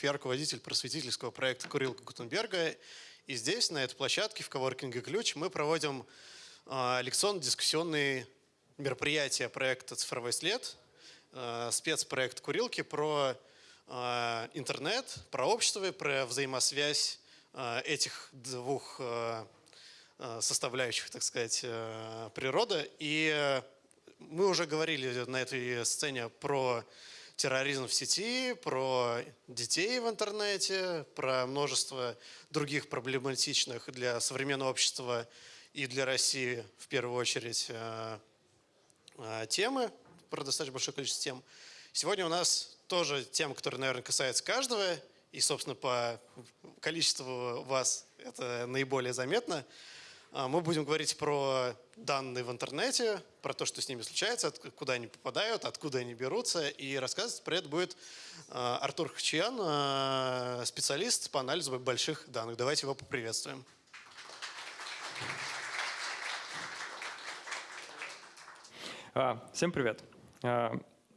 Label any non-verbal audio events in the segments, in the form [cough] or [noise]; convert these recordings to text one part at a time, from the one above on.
Переборщиков, я руководитель просветительского проекта «Курилка Гутенберга». И здесь, на этой площадке в коворкинге «Ключ» мы проводим э, лекционно-дискуссионные мероприятия проекта «Цифровой след», э, спецпроект «Курилки» про э, интернет, про общество про взаимосвязь э, этих двух э, составляющих, так сказать, э, природы. И мы уже говорили на этой сцене про терроризм в сети, про детей в интернете, про множество других проблематичных для современного общества и для России в первую очередь э, э, темы, про достаточно большое количество тем. Сегодня у нас тоже тема, которая, наверное, касается каждого, и, собственно, по количеству вас это наиболее заметно – мы будем говорить про данные в интернете, про то, что с ними случается, куда они попадают, откуда они берутся. И рассказывать про это будет а, Артур Хачиян, а, специалист по анализу больших данных. Давайте его поприветствуем. Всем привет.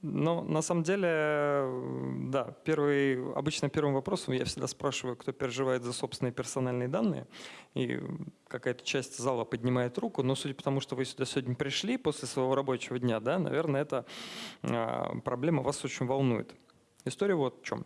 Ну, на самом деле, да, первый, обычно первым вопросом я всегда спрашиваю, кто переживает за собственные персональные данные. И какая-то часть зала поднимает руку, но судя по тому, что вы сюда сегодня пришли после своего рабочего дня, да, наверное, эта проблема вас очень волнует. История вот в чем.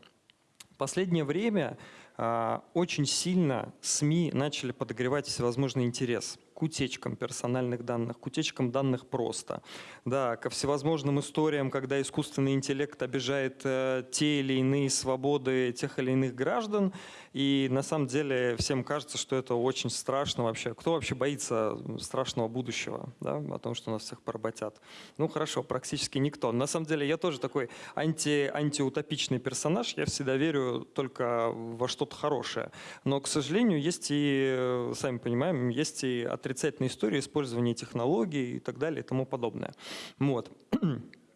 Последнее время э, очень сильно СМИ начали подогревать всевозможный интерес к утечкам персональных данных, к утечкам данных просто, да, ко всевозможным историям, когда искусственный интеллект обижает э, те или иные свободы тех или иных граждан, и на самом деле всем кажется, что это очень страшно вообще. Кто вообще боится страшного будущего, да, о том, что нас всех поработят? Ну хорошо, практически никто. На самом деле я тоже такой анти, антиутопичный персонаж, я всегда верю только во что-то хорошее. Но, к сожалению, есть и, э, сами понимаем, есть и отрицательные отрицательная история использования технологий и так далее и тому подобное. Вот. [clears throat]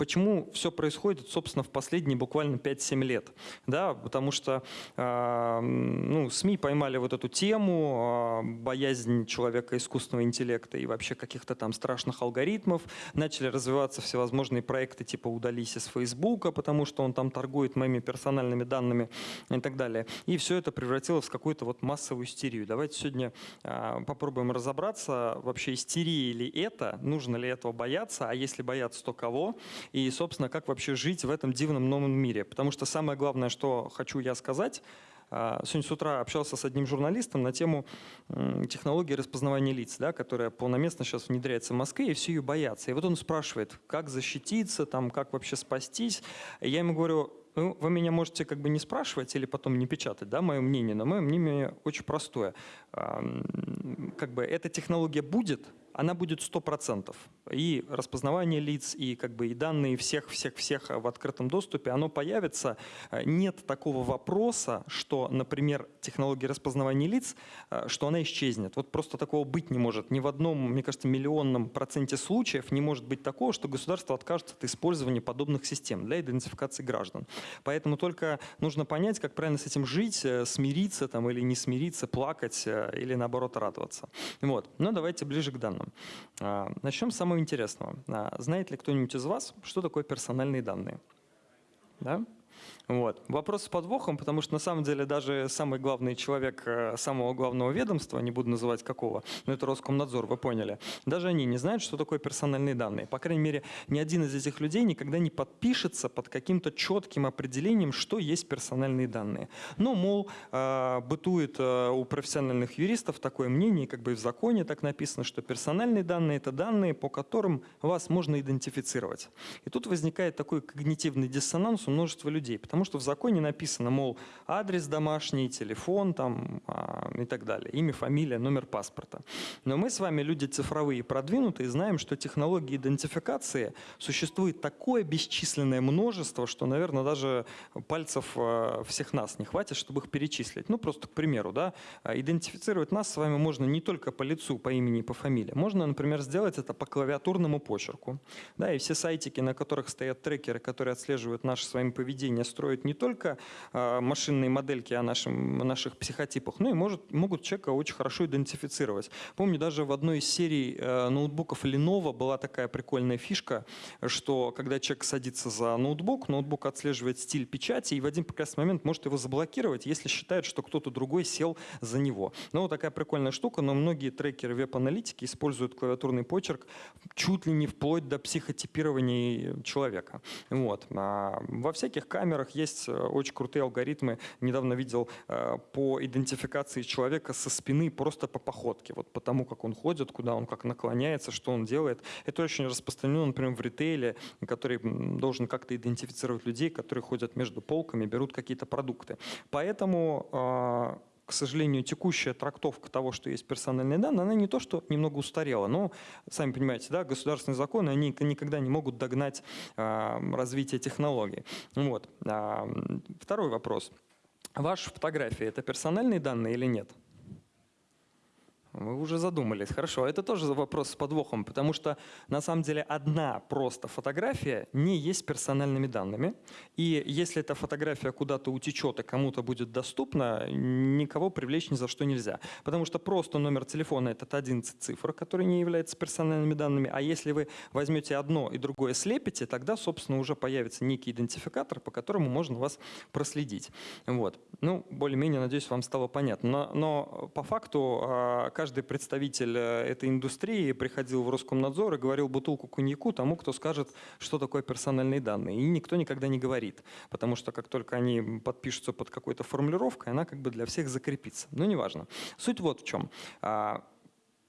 Почему все происходит, собственно, в последние буквально 5-7 лет? Да, потому что э, ну, СМИ поймали вот эту тему, э, боязнь человека искусственного интеллекта и вообще каких-то там страшных алгоритмов. Начали развиваться всевозможные проекты типа «Удались из Фейсбука», потому что он там торгует моими персональными данными и так далее. И все это превратилось в какую-то вот массовую истерию. Давайте сегодня э, попробуем разобраться, вообще истерия ли это, нужно ли этого бояться, а если бояться, то кого? И, собственно, как вообще жить в этом дивном новом мире. Потому что самое главное, что хочу я сказать, а, Сегодня с утра общался с одним журналистом на тему технологии распознавания лиц, да, которая полноместно сейчас внедряется в Москве, и все ее боятся. И вот он спрашивает, как защититься, там, как вообще спастись. Я ему говорю, ну, вы меня можете как бы не спрашивать или потом не печатать, да, мое мнение, но мое мнение очень простое. Как бы эта технология будет, она будет 100%. И распознавание лиц, и, как бы, и данные всех-всех-всех в открытом доступе, оно появится. Нет такого вопроса, что, например, технология распознавания лиц, что она исчезнет. Вот просто такого быть не может. Ни в одном, мне кажется, миллионном проценте случаев не может быть такого, что государство откажется от использования подобных систем для идентификации граждан. Поэтому только нужно понять, как правильно с этим жить, э, смириться там, или не смириться, плакать э, или наоборот радоваться. Вот. Но давайте ближе к данным начнем с самого интересного. А, знает ли кто-нибудь из вас, что такое персональные данные? Да? Вот. Вопрос с подвохом, потому что на самом деле даже самый главный человек э, самого главного ведомства, не буду называть какого, но это Роскомнадзор, вы поняли, даже они не знают, что такое персональные данные. По крайней мере, ни один из этих людей никогда не подпишется под каким-то четким определением, что есть персональные данные. Но, мол, э, бытует э, у профессиональных юристов такое мнение, как бы и в законе так написано, что персональные данные – это данные, по которым вас можно идентифицировать. И тут возникает такой когнитивный диссонанс у множества людей, потому Потому что в законе написано, мол, адрес домашний, телефон там, а, и так далее, имя, фамилия, номер паспорта. Но мы с вами люди цифровые продвинутые, знаем, что технологии идентификации существует такое бесчисленное множество, что, наверное, даже пальцев а, всех нас не хватит, чтобы их перечислить. Ну, просто к примеру, да, идентифицировать нас с вами можно не только по лицу, по имени и по фамилии. Можно, например, сделать это по клавиатурному почерку. Да, и все сайтики, на которых стоят трекеры, которые отслеживают наше с вами поведение, строят строить не только э, машинные модельки о, нашем, о наших психотипах, но и может, могут человека очень хорошо идентифицировать. Помню, даже в одной из серий э, ноутбуков Lenovo была такая прикольная фишка, что когда человек садится за ноутбук, ноутбук отслеживает стиль печати и в один прекрасный момент может его заблокировать, если считает, что кто-то другой сел за него. Ну, вот такая прикольная штука, но многие трекеры веб-аналитики используют клавиатурный почерк чуть ли не вплоть до психотипирования человека. Вот. А во всяких камерах есть э, очень крутые алгоритмы. Недавно видел э, по идентификации человека со спины просто по походке, вот по тому, как он ходит, куда он как наклоняется, что он делает. Это очень распространено, например, в ритейле, который должен как-то идентифицировать людей, которые ходят между полками, берут какие-то продукты. Поэтому а, к сожалению, текущая трактовка того, что есть персональные данные, она не то, что немного устарела, но, сами понимаете, да, государственные законы, они никогда не могут догнать э, развитие технологий. Вот. А, второй вопрос. Ваша фотография – это персональные данные или нет? Вы уже задумались. Хорошо, это тоже вопрос с подвохом, потому что на самом деле одна просто фотография не есть персональными данными. И если эта фотография куда-то утечет и кому-то будет доступна, никого привлечь ни за что нельзя. Потому что просто номер телефона – это 11 цифр, который не является персональными данными. А если вы возьмете одно и другое слепите, тогда, собственно, уже появится некий идентификатор, по которому можно вас проследить. Вот. Ну, более-менее, надеюсь, вам стало понятно. Но, но по факту а, каждый представитель э, этой индустрии приходил в Роскомнадзор и говорил бутылку коньяку тому, кто скажет, что такое персональные данные. И никто никогда не говорит, потому что как только они подпишутся под какой-то формулировкой, она как бы для всех закрепится. Но неважно. Суть вот в чем. А,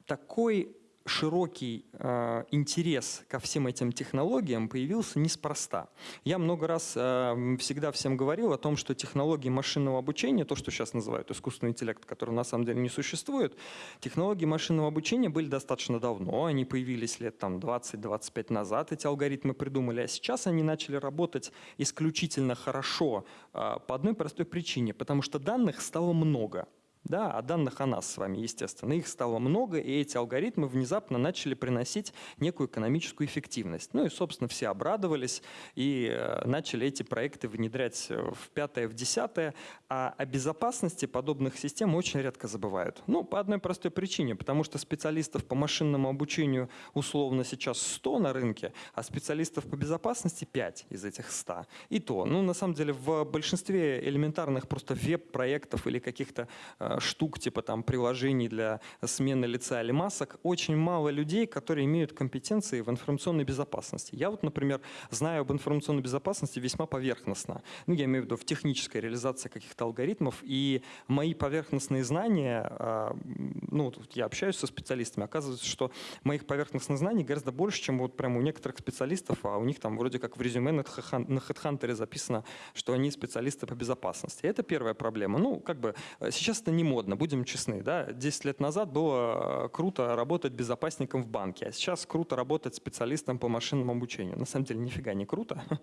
такой широкий э, интерес ко всем этим технологиям появился неспроста. Я много раз э, всегда всем говорил о том, что технологии машинного обучения, то, что сейчас называют искусственный интеллект, который на самом деле не существует, технологии машинного обучения были достаточно давно, они появились лет там 20-25 назад, эти алгоритмы придумали, а сейчас они начали работать исключительно хорошо э, по одной простой причине, потому что данных стало много. Да, а данных о нас с вами, естественно. Их стало много, и эти алгоритмы внезапно начали приносить некую экономическую эффективность. Ну и, собственно, все обрадовались и э, начали эти проекты внедрять в пятое, в десятое. А о безопасности подобных систем очень редко забывают. Ну, по одной простой причине, потому что специалистов по машинному обучению условно сейчас 100 на рынке, а специалистов по безопасности 5 из этих 100. И то, ну, на самом деле, в большинстве элементарных просто веб-проектов или каких-то э, штук, типа там приложений для смены лица или масок, очень мало людей, которые имеют компетенции в информационной безопасности. Я вот, например, знаю об информационной безопасности весьма поверхностно. Ну, я имею в виду в технической реализации каких-то алгоритмов, и мои поверхностные знания, а, ну, я общаюсь со специалистами, оказывается, что моих поверхностных знаний гораздо больше, чем вот прямо у некоторых специалистов, а у них там вроде как в резюме на HeadHunter записано, что они специалисты по безопасности. Это первая проблема. Ну, как бы э, сейчас это не не модно, будем честны. Да? 10 лет назад было э, круто работать безопасником в банке, а сейчас круто работать специалистом по машинному обучению. На самом деле нифига не круто. [laughs]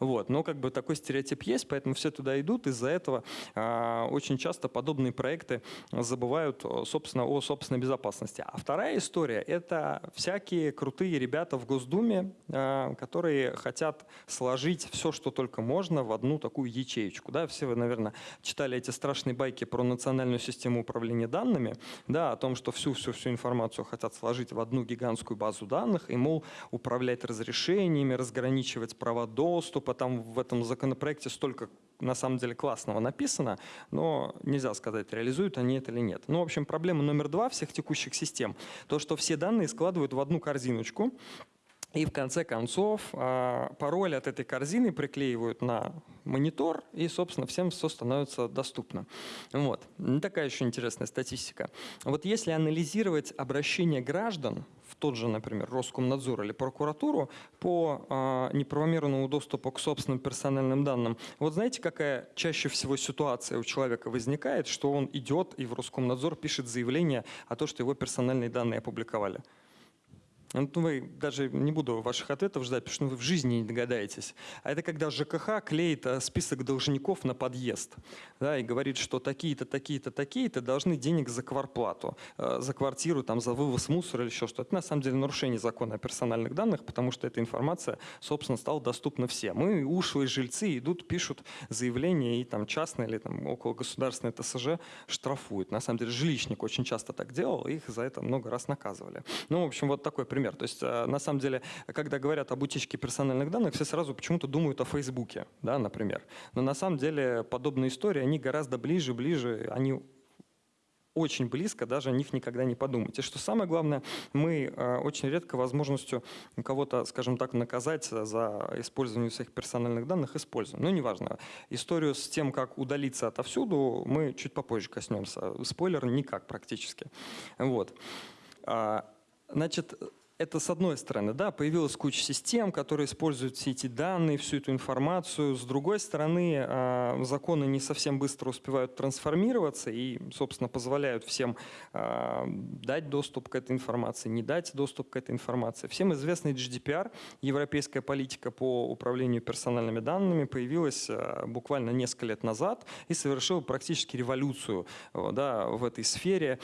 Вот. Но как бы такой стереотип есть, поэтому все туда идут. Из-за этого э, очень часто подобные проекты забывают, собственно, о собственной безопасности. А вторая история – это всякие крутые ребята в Госдуме, э, которые хотят сложить все, что только можно, в одну такую ячеечку. Да? Все вы, наверное, читали эти страшные байки про национальную систему управления данными, да, о том, что всю-всю-всю информацию хотят сложить в одну гигантскую базу данных и, мол, управлять разрешениями, разграничивать права доступа. Там в этом законопроекте столько на самом деле классного написано, но нельзя сказать, реализуют они это или нет. Ну, в общем, проблема номер два всех текущих систем, то, что все данные складывают в одну корзиночку, и в конце концов а, пароль от этой корзины приклеивают на монитор, и, собственно, всем все становится доступно. Вот. Такая еще интересная статистика. Вот если анализировать обращение граждан в тот же, например, Роскомнадзор или прокуратуру по э, неправомерному доступу к собственным персональным данным, вот знаете, какая чаще всего ситуация у человека возникает, что он идет и в Роскомнадзор пишет заявление о том, что его персональные данные опубликовали? Ну, вы даже не буду ваших ответов ждать, потому что ну, вы в жизни не догадаетесь. А это когда ЖКХ клеит э, список должников на подъезд да, и говорит, что такие-то, такие-то, такие-то должны денег за кварплату, э, за квартиру, там, за вывоз мусора или еще что-то. Это на самом деле нарушение закона о персональных данных, потому что эта информация, собственно, стала доступна всем. И ушлые жильцы идут, пишут заявления, и там частное или там около государственное ТСЖ штрафуют. На самом деле жилищник очень часто так делал, их за это много раз наказывали. Ну, в общем, вот такой пример пример. То есть, э, на самом деле, когда говорят об утечке персональных данных, все сразу почему-то думают о Фейсбуке, да, например. Но на самом деле подобные истории, они гораздо ближе, ближе, они очень близко, даже о них никогда не думать. И что самое главное, мы э, очень редко возможностью кого-то, скажем так, наказать за использование своих персональных данных используем. Ну, неважно. Историю с тем, как удалиться отовсюду, мы чуть попозже коснемся. Спойлер, никак практически. Вот. А, значит, это с одной стороны, да, появилась куча систем, которые используют все эти данные, всю эту информацию. С другой стороны, а, законы не совсем быстро успевают трансформироваться и, собственно, позволяют всем а, дать доступ к этой информации, не дать доступ к этой информации. Всем известный GDPR, европейская политика по управлению персональными данными, появилась а, буквально несколько лет назад и совершила практически революцию да, в этой сфере.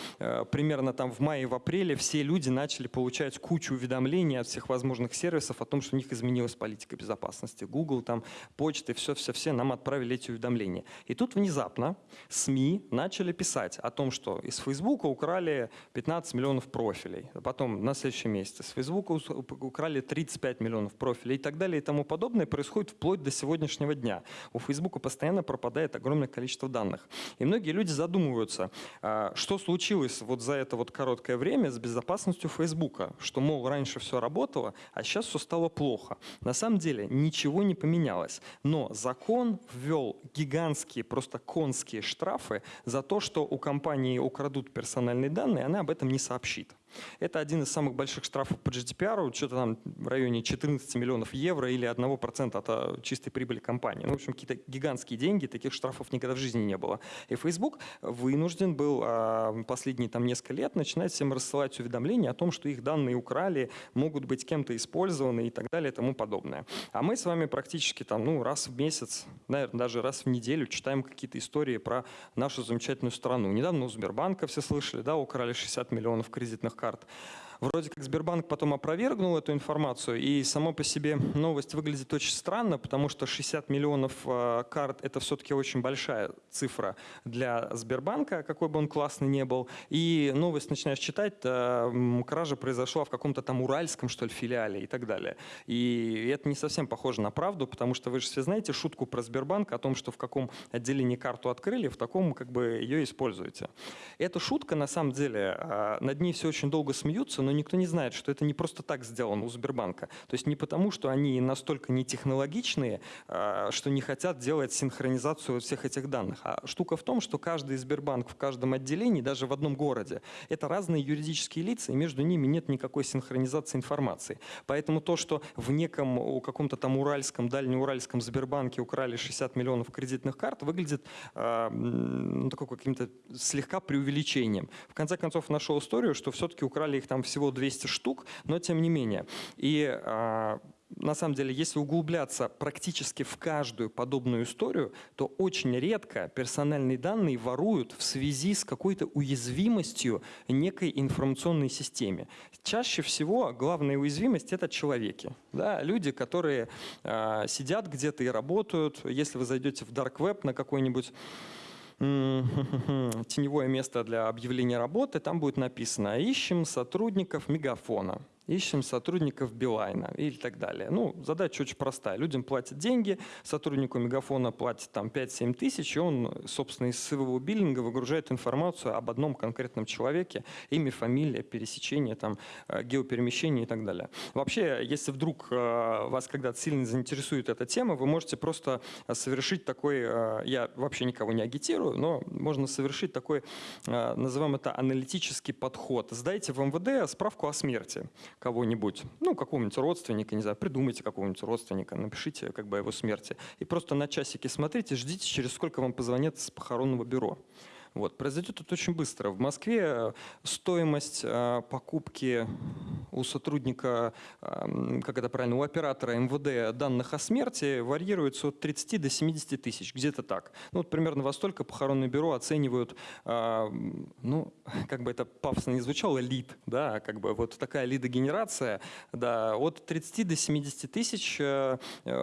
Примерно там в мае, в апреле все люди начали получать кучу кучу уведомлений от всех возможных сервисов о том, что у них изменилась политика безопасности. Google, там, почты, все-все-все нам отправили эти уведомления. И тут внезапно СМИ начали писать о том, что из Facebook украли 15 миллионов профилей. А потом на следующий месяц из Facebook украли 35 миллионов профилей и так далее и тому подобное происходит вплоть до сегодняшнего дня. У Facebook постоянно пропадает огромное количество данных. И многие люди задумываются, а, что случилось вот за это вот короткое время с безопасностью Facebook, что, мол, мол, раньше все работало, а сейчас все стало плохо. На самом деле ничего не поменялось. Но закон ввел гигантские, просто конские штрафы за то, что у компании украдут персональные данные, она об этом не сообщит. Это один из самых больших штрафов по GDPR, что-то там в районе 14 миллионов евро или 1% от а, чистой прибыли компании. Ну, в общем, какие-то гигантские деньги, таких штрафов никогда в жизни не было. И Facebook вынужден был а, последние там несколько лет начинать всем рассылать уведомления о том, что их данные украли, могут быть кем-то использованы и так далее и тому подобное. А мы с вами практически там, ну, раз в месяц, наверное, даже раз в неделю читаем какие-то истории про нашу замечательную страну. Недавно у Сбербанка все слышали, да, украли 60 миллионов кредитных картах карт. Вроде как Сбербанк потом опровергнул эту информацию, и само по себе новость выглядит очень странно, потому что 60 миллионов э, карт – это все-таки очень большая цифра для Сбербанка, какой бы он классный не был. И новость начинаешь читать, э, кража произошла в каком-то там уральском, что ли, филиале и так далее. И это не совсем похоже на правду, потому что вы же все знаете шутку про Сбербанк о том, что в каком отделении карту открыли, в таком как бы ее используете. Эта шутка, на самом деле, э, над ней все очень долго смеются, но никто не знает, что это не просто так сделано у Сбербанка. То есть не потому, что они настолько не технологичные, а, что не хотят делать синхронизацию всех этих данных. А штука в том, что каждый Сбербанк в каждом отделении, даже в одном городе, это разные юридические лица, и между ними нет никакой синхронизации информации. Поэтому то, что в неком, у каком-то там уральском, дальнеуральском Сбербанке украли 60 миллионов кредитных карт, выглядит э, ну, такой каким-то слегка преувеличением. В конце концов, нашел историю, что все-таки украли их там все всего 200 штук, но тем не менее. И а, на самом деле, если углубляться практически в каждую подобную историю, то очень редко персональные данные воруют в связи с какой-то уязвимостью некой информационной системе. Чаще всего главная уязвимость – это человеки. Да? Люди, которые э, сидят где-то и работают. Если вы зайдете в Dark Web на какой-нибудь [laughs] теневое место для объявления работы, там будет написано «Ищем сотрудников Мегафона» ищем сотрудников Билайна или так далее. Ну, задача очень простая. Людям платят деньги, сотруднику Мегафона платят там 5-7 тысяч, и он, собственно, из своего биллинга выгружает информацию об одном конкретном человеке, имя, фамилия, пересечение, там, э, геоперемещение и так далее. Вообще, если вдруг э, вас когда-то сильно заинтересует эта тема, вы можете просто совершить такой, э, я вообще никого не агитирую, но можно совершить такой, называем это аналитический подход. Сдайте в МВД справку о смерти кого-нибудь, ну, какого-нибудь родственника, не знаю, придумайте какого-нибудь родственника, напишите как бы о его смерти. И просто на часики смотрите, ждите, через сколько вам позвонят с похоронного бюро. Вот. Произойдет это очень быстро. В Москве э, стоимость э, покупки у сотрудника, э, как это правильно, у оператора МВД данных о смерти варьируется от 30 до 70 тысяч, где-то так. Ну, вот примерно во столько похоронное бюро оценивают, э, ну, как бы это пафосно не звучало, лид, да, как бы вот такая лидогенерация, да, от 30 до 70 тысяч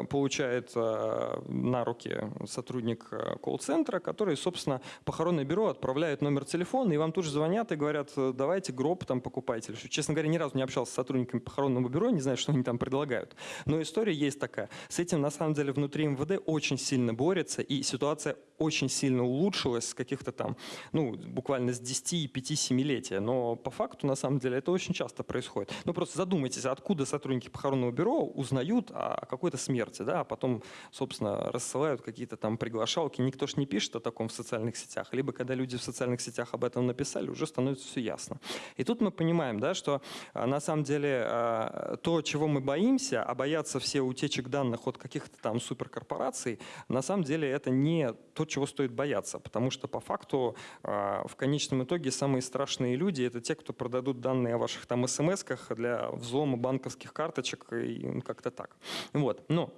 получает на руки сотрудник колл-центра, который, собственно, похоронное бюро отправляет номер телефона, и вам тут же звонят и говорят, «Э, давайте гроб там покупайте. Честно говоря, ни разу не общался с сотрудниками похоронного бюро, не знаю, что они там предлагают. Но история есть такая. С этим, на самом деле, внутри МВД очень сильно борется, и ситуация очень сильно улучшилась с каких-то там, ну, буквально с 10 и 5-7-летия. Но по факту, на самом деле, это очень часто происходит. Ну, просто задумайтесь, откуда сотрудники похоронного бюро узнают о какой-то смерти, да, а потом, собственно, рассылают какие-то там приглашалки. Никто ж не пишет о таком в социальных сетях. Либо когда люди в социальных сетях об этом написали, уже становится все ясно. И тут мы понимаем, да, что а, на самом деле а, то, чего мы боимся, а боятся все утечек данных от каких-то там суперкорпораций, на самом деле это не то, чего стоит бояться, потому что по факту а, в конечном итоге самые страшные люди это те, кто продадут данные о ваших там смс-ках для взлома банковских карточек и ну, как-то так. Вот. Но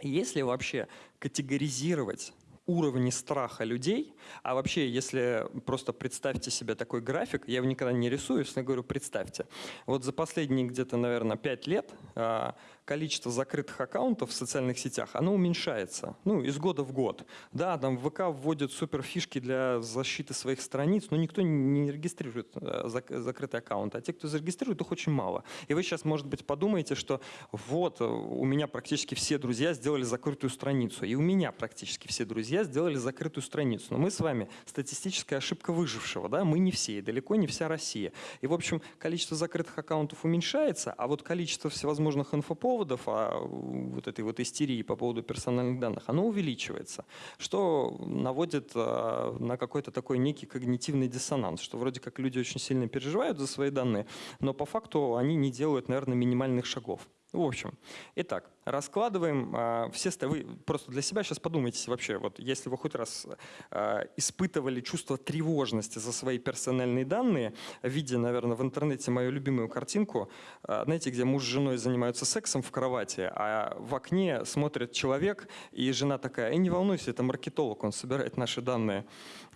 если вообще категоризировать уровни страха людей, а вообще, если просто представьте себе такой график, я его никогда не рисую, если я говорю представьте, вот за последние где-то, наверное, 5 лет а, количество закрытых аккаунтов в социальных сетях, оно уменьшается, ну, из года в год. Да, там ВК вводит супер фишки для защиты своих страниц, но никто не регистрирует э, закрытый аккаунт, а те, кто зарегистрирует, их очень мало. И вы сейчас, может быть, подумаете, что вот, э, у меня практически все друзья сделали закрытую страницу, и у меня практически все друзья сделали закрытую страницу. Но мы с вами статистическая ошибка выжившего, да, мы не все, и далеко не вся Россия. И, в общем, количество закрытых аккаунтов уменьшается, а вот количество всевозможных инфоповодов поводов, а вот этой вот истерии по поводу персональных данных, оно увеличивается, что наводит а, на какой-то такой некий когнитивный диссонанс, что вроде как люди очень сильно переживают за свои данные, но по факту они не делают, наверное, минимальных шагов. В общем, итак, раскладываем э, все... Вы просто для себя сейчас подумайте вообще, вот если вы хоть раз э, испытывали чувство тревожности за свои персональные данные, видя, наверное, в интернете мою любимую картинку, э, знаете, где муж с женой занимаются сексом в кровати, а в окне смотрит человек, и жена такая, и не волнуйся, это маркетолог, он собирает наши данные.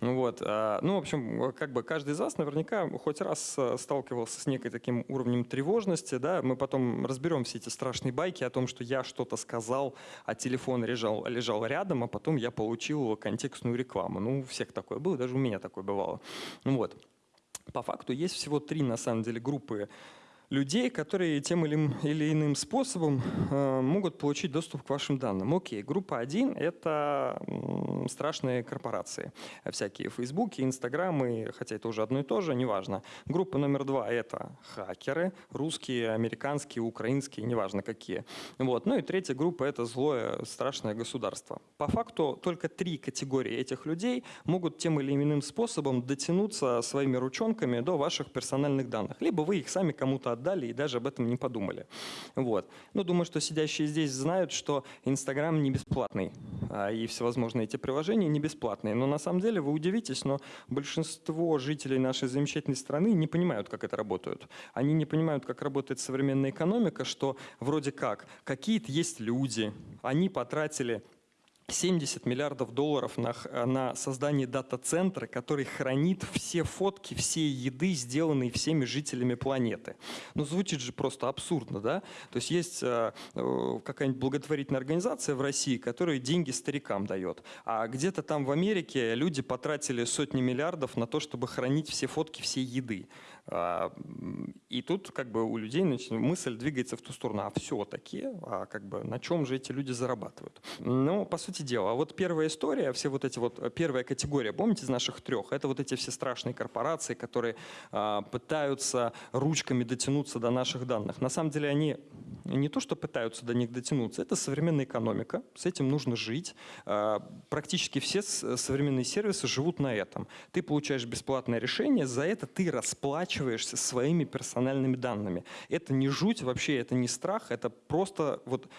Вот. Ну, в общем, как бы каждый из вас наверняка хоть раз сталкивался с некой таким уровнем тревожности, да, мы потом разберем все эти страшные байки о том, что я что-то сказал, а телефон лежал, лежал рядом, а потом я получил контекстную рекламу. Ну, у всех такое было, даже у меня такое бывало. Вот. По факту есть всего три, на самом деле, группы людей, которые тем или, иным способом э, могут получить доступ к вашим данным. Окей, группа 1 – это страшные корпорации. Всякие Фейсбуки, Инстаграмы, хотя это уже одно и то же, неважно. Группа номер два – это хакеры, русские, американские, украинские, неважно какие. Вот. Ну и третья группа – это злое, страшное государство. По факту только три категории этих людей могут тем или иным способом дотянуться своими ручонками до ваших персональных данных. Либо вы их сами кому-то отдали и даже об этом не подумали. Вот. Но думаю, что сидящие здесь знают, что Инстаграм не бесплатный, а и всевозможные эти приложения не бесплатные. Но на самом деле вы удивитесь, но большинство жителей нашей замечательной страны не понимают, как это работает. Они не понимают, как работает современная экономика, что вроде как какие-то есть люди, они потратили 70 миллиардов долларов на, на создание дата-центра, который хранит все фотки, все еды, сделанные всеми жителями планеты. Ну, звучит же просто абсурдно, да? То есть есть э, э, какая-нибудь благотворительная организация в России, которая деньги старикам дает. А где-то там в Америке люди потратили сотни миллиардов на то, чтобы хранить все фотки всей еды. А, и тут как бы у людей мысль двигается в ту сторону, а все-таки, а как бы на чем же эти люди зарабатывают? Ну, по сути дела, вот первая история, все вот эти вот, первая категория, помните из наших трех, это вот эти все страшные корпорации, которые а, пытаются ручками дотянуться до наших данных. На самом деле они не то, что пытаются до них дотянуться, это современная экономика, с этим нужно жить. А, практически все современные сервисы живут на этом. Ты получаешь бесплатное решение, за это ты расплачиваешься своими персональными данными. Это не жуть вообще, это не страх, это просто вот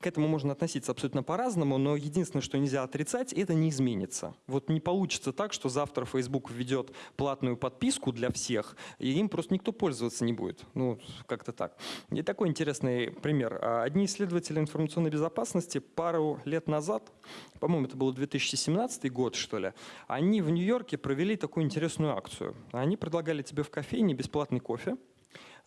к этому можно относиться абсолютно по-разному, но единственное, что нельзя отрицать, это не изменится. Вот не получится так, что завтра Facebook введет платную подписку для всех, и им просто никто пользоваться не будет. Ну, как-то так. И такой интересный пример. А, одни исследователи информационной безопасности пару лет назад, по-моему, это был 2017 год, что ли, они в Нью-Йорке провели такую интересную акцию. Они предлагали тебе в кофейне бесплатный кофе,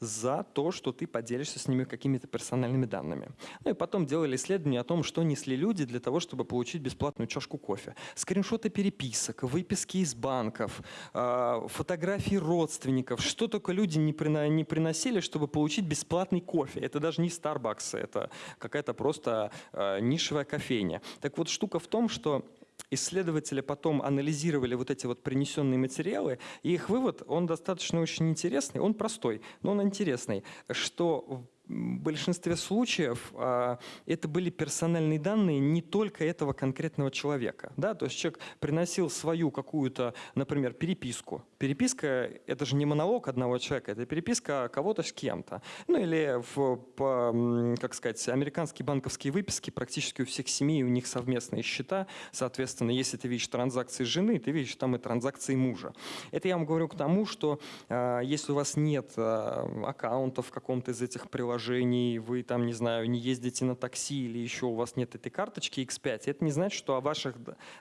за то, что ты поделишься с ними какими-то персональными данными. Ну и потом делали исследования о том, что несли люди для того, чтобы получить бесплатную чашку кофе. Скриншоты переписок, выписки из банков, а, фотографии родственников, что только люди не приносили, чтобы получить бесплатный кофе. Это даже не Starbucks, это какая-то просто а, нишевая кофейня. Так вот, штука в том, что исследователи потом анализировали вот эти вот принесенные материалы, и их вывод, он достаточно очень интересный, он простой, но он интересный, что большинстве случаев а, это были персональные данные не только этого конкретного человека. Да? То есть человек приносил свою какую-то, например, переписку. Переписка – это же не монолог одного человека, это переписка кого-то с кем-то. Ну или, в, по, как сказать, американские банковские выписки практически у всех семей, у них совместные счета. Соответственно, если ты видишь транзакции жены, ты видишь там и транзакции мужа. Это я вам говорю к тому, что а, если у вас нет а, аккаунтов в каком-то из этих приложений, приложений, вы там, не знаю, не ездите на такси или еще у вас нет этой карточки X5, это не значит, что о ваших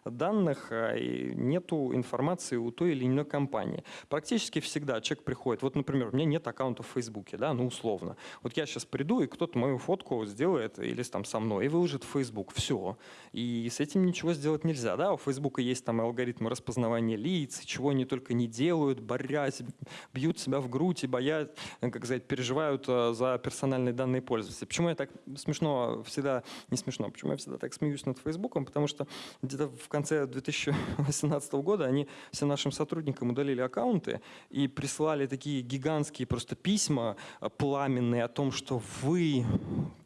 данных а, нету информации у той или иной компании. Практически всегда человек приходит, вот, например, у меня нет аккаунта в Фейсбуке, да, ну, условно. Вот я сейчас приду, и кто-то мою фотку сделает или там со мной и выложит в Facebook. Все. И с этим ничего сделать нельзя, да. У Фейсбука есть там алгоритмы распознавания лиц, чего они только не делают, борясь, бьют себя в грудь и боят, как сказать, переживают а, за персональность персональные данные пользователя. Почему я так смешно всегда, не смешно, почему я всегда так смеюсь над Фейсбуком? Потому что где-то в конце 2018 года они всем нашим сотрудникам удалили аккаунты и прислали такие гигантские просто письма э, пламенные о том, что вы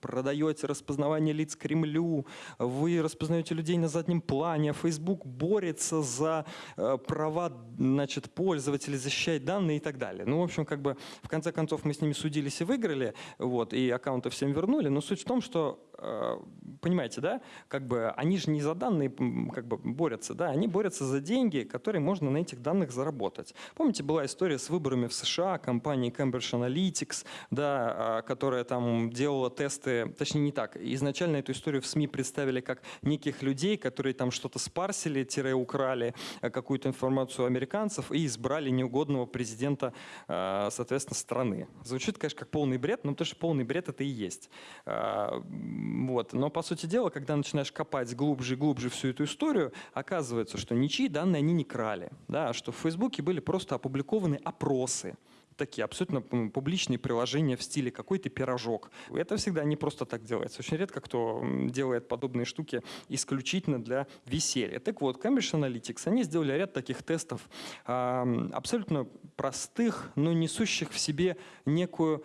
продаете распознавание лиц Кремлю, вы распознаете людей на заднем плане, а Facebook борется за э, права значит, пользователей, защищает данные и так далее. Ну, в общем, как бы в конце концов мы с ними судились и выиграли. Вот, и аккаунты всем вернули. Но суть в том, что Э, понимаете, да, как бы они же не за данные как бы борются, да, они борются за деньги, которые можно на этих данных заработать. Помните, была история с выборами в США, компании Cambridge Analytics, да, а, которая там делала тесты, точнее не так, изначально эту историю в СМИ представили как неких людей, которые там что-то спарсили, тире украли э, какую-то информацию американцев и избрали неугодного президента, э, соответственно, страны. Звучит, конечно, как полный бред, но потому что полный бред это и есть вот. Но, по сути дела, когда начинаешь копать глубже и глубже всю эту историю, оказывается, что ничьи данные они не крали. Да, что в Фейсбуке были просто опубликованы опросы такие абсолютно публичные приложения в стиле какой-то пирожок. Это всегда не просто так делается. Очень редко кто делает подобные штуки исключительно для веселья. Так вот, Cambridge Analytics, они сделали ряд таких тестов, абсолютно простых, но несущих в себе некую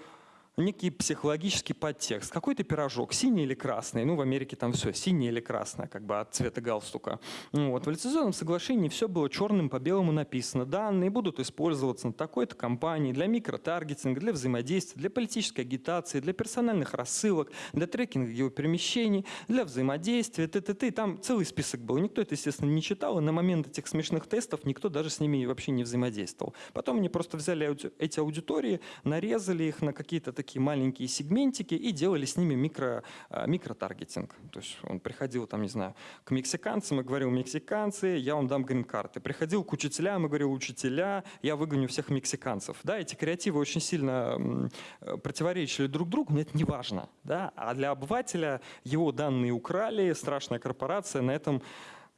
некий психологический подтекст. Какой-то пирожок, синий или красный. Ну, в Америке там все, синий или красное, как бы от цвета галстука. Ну, вот. В лицензионном соглашении все было черным по белому написано. Данные будут использоваться на такой-то компании для микротаргетинга, для взаимодействия, для политической агитации, для персональных рассылок, для трекинга его перемещений, для взаимодействия, т.т. Там целый список был. Никто это, естественно, не читал, и на момент этих смешных тестов никто даже с ними вообще не взаимодействовал. Потом они просто взяли эти аудитории, нарезали их на какие-то такие маленькие сегментики и делали с ними микро, а, микротаргетинг. То есть он приходил, там, не знаю, к мексиканцам и говорил, мексиканцы, я вам дам грин-карты. Приходил к учителям и говорил, учителя, я выгоню всех мексиканцев. Да, эти креативы очень сильно противоречили друг другу, но это не важно. Да? А для обывателя его данные украли, страшная корпорация на этом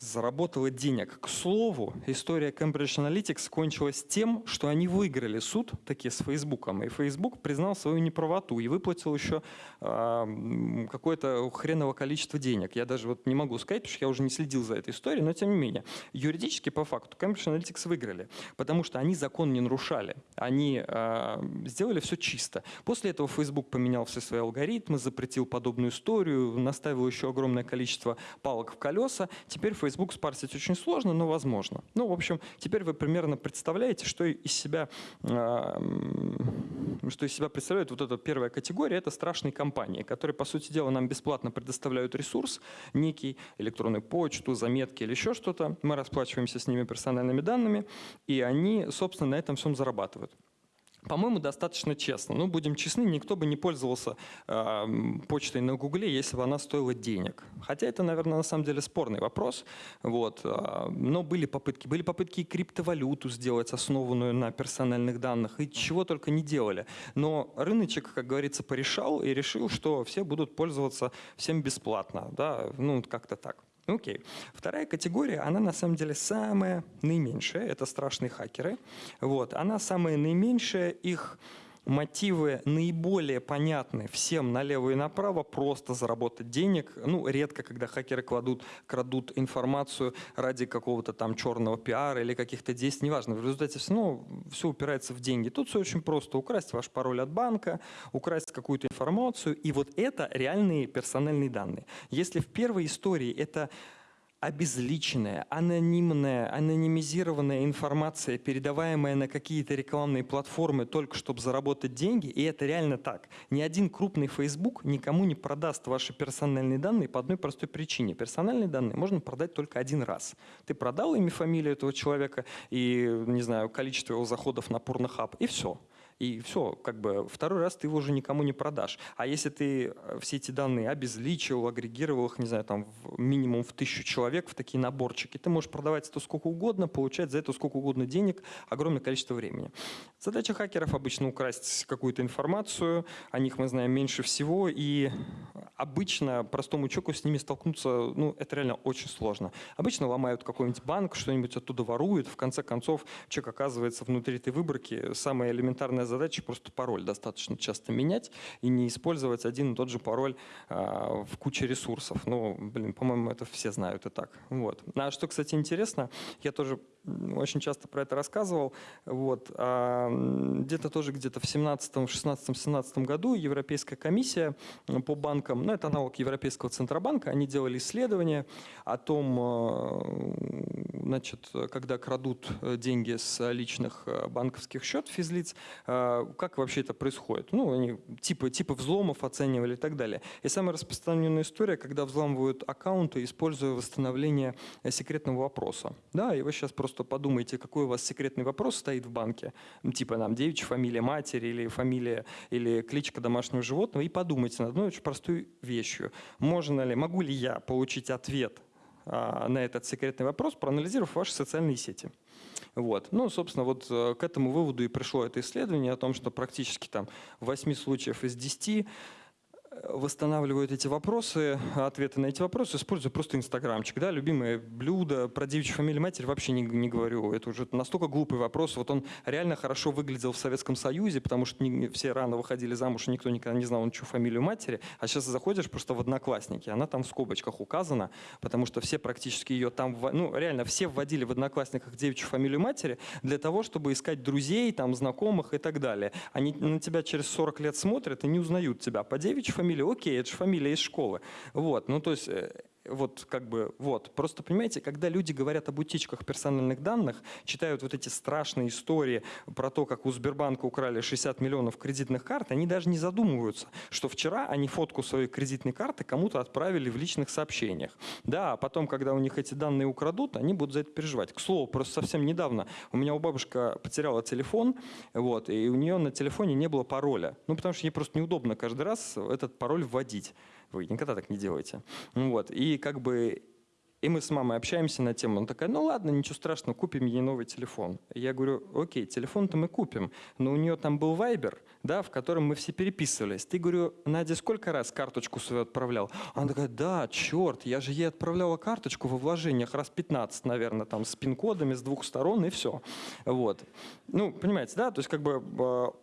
заработала денег. К слову, история Cambridge Analytics кончилась тем, что они выиграли суд таки с Фейсбуком, и Facebook признал свою неправоту и выплатил еще э, какое-то хреново количество денег. Я даже вот не могу сказать, потому что я уже не следил за этой историей, но тем не менее. Юридически, по факту, Cambridge Analytics выиграли, потому что они закон не нарушали. Они э, сделали все чисто. После этого Facebook поменял все свои алгоритмы, запретил подобную историю, наставил еще огромное количество палок в колеса. Теперь Facebook Facebook спарсить очень сложно, но возможно. Ну, в общем, теперь вы примерно представляете, что из себя, а, что из себя представляет вот эта первая категория. Это страшные компании, которые, по сути дела, нам бесплатно предоставляют ресурс, некий, электронную почту, заметки или еще что-то. Мы расплачиваемся с ними персональными данными, и они, собственно, на этом всем зарабатывают. По-моему, достаточно честно. Ну, будем честны, никто бы не пользовался э, почтой на Гугле, если бы она стоила денег. Хотя это, наверное, на самом деле спорный вопрос. Вот. Э, но были попытки. Были попытки и криптовалюту сделать, основанную на персональных данных, и чего только не делали. Но рыночек, как говорится, порешал и решил, что все будут пользоваться всем бесплатно. Да? Ну, как-то так. Окей. Вторая категория, она на самом деле самая наименьшая, это страшные хакеры. Вот. Она самая наименьшая, их мотивы наиболее понятны всем налево и направо, просто заработать денег. Ну, редко, когда хакеры кладут, крадут информацию ради какого-то там черного пиара или каких-то действий, неважно. В результате все равно все упирается в деньги. Тут все очень просто. Украсть ваш пароль от банка, украсть какую-то информацию. И вот это реальные персональные данные. Если в первой истории это обезличенная, анонимная, анонимизированная информация, передаваемая на какие-то рекламные платформы только чтобы заработать деньги, и это реально так. Ни один крупный Facebook никому не продаст ваши персональные данные по одной простой причине. Персональные данные можно продать только один раз. Ты продал имя, фамилию этого человека и, не знаю, количество его заходов на Pornhub, и все и все, как бы второй раз ты его уже никому не продашь. А если ты э, все эти данные обезличил, агрегировал их, не знаю, там в минимум в тысячу человек в такие наборчики, ты можешь продавать это сколько угодно, получать за это сколько угодно денег, огромное количество времени. Задача хакеров обычно украсть какую-то информацию, о них мы знаем меньше всего, и обычно простому человеку с ними столкнуться, ну, это реально очень сложно. Обычно ломают какой-нибудь банк, что-нибудь оттуда воруют, в конце концов человек оказывается внутри этой выборки. Самая элементарная задача просто пароль достаточно часто менять и не использовать один и тот же пароль а, в куче ресурсов. Ну, блин, по-моему, это все знают и так. Вот. А что, кстати, интересно, я тоже очень часто про это рассказывал. Вот. А где-то тоже где-то в 17, 16, 17 году Европейская комиссия по банкам, ну это аналог Европейского Центробанка, они делали исследование о том, э, значит, когда крадут деньги с личных э, банковских счет физлиц, э, как вообще это происходит. Ну, они типы, типы взломов оценивали и так далее. И самая распространенная история, когда взламывают аккаунты, используя восстановление секретного вопроса. Да, и вы сейчас просто подумайте, какой у вас секретный вопрос стоит в банке, типа нам девичья фамилия матери или фамилия или кличка домашнего животного, и подумайте над одной очень простой вещью. Можно ли, могу ли я получить ответ а, на этот секретный вопрос, проанализировав ваши социальные сети? Вот. Ну, собственно, вот э, к этому выводу и пришло это исследование о том, что практически там в 8 случаев из 10 восстанавливают эти вопросы, ответы на эти вопросы, используя просто инстаграмчик. Да, любимое блюдо, про девичью фамилию матери вообще не, не говорю. Это уже настолько глупый вопрос. Вот он реально хорошо выглядел в Советском Союзе, потому что не, все рано выходили замуж, и никто никогда не знал, чью фамилию матери. А сейчас заходишь просто в Одноклассники, она там в скобочках указана, потому что все практически ее там, ну реально все вводили в Одноклассниках девичью фамилию матери для того, чтобы искать друзей, там знакомых и так далее. Они на тебя через 40 лет смотрят и не узнают тебя по девичьей фамилии, окей, это же фамилия из школы. Вот, ну то есть э, вот как бы, вот. Просто понимаете, когда люди говорят об утечках персональных данных, читают вот эти страшные истории про то, как у Сбербанка украли 60 миллионов кредитных карт, они даже не задумываются, что вчера они фотку своей кредитной карты кому-то отправили в личных сообщениях. Да, а потом, когда у них эти данные украдут, они будут за это переживать. К слову, просто совсем недавно у меня у бабушка потеряла телефон, вот, и у нее на телефоне не было пароля. Ну, потому что ей просто неудобно каждый раз этот пароль вводить. Вы никогда так не делаете. Вот. И как бы и мы с мамой общаемся на тему. Она такая, ну ладно, ничего страшного, купим ей новый телефон. Я говорю, окей, телефон-то мы купим, но у нее там был Вайбер, да, в котором мы все переписывались. Ты, говорю, Надя, сколько раз карточку свою отправлял? Она такая, да, черт, я же ей отправляла карточку во вложениях раз 15, наверное, там с пин-кодами с двух сторон и все. Вот. Ну, понимаете, да, то есть как бы а,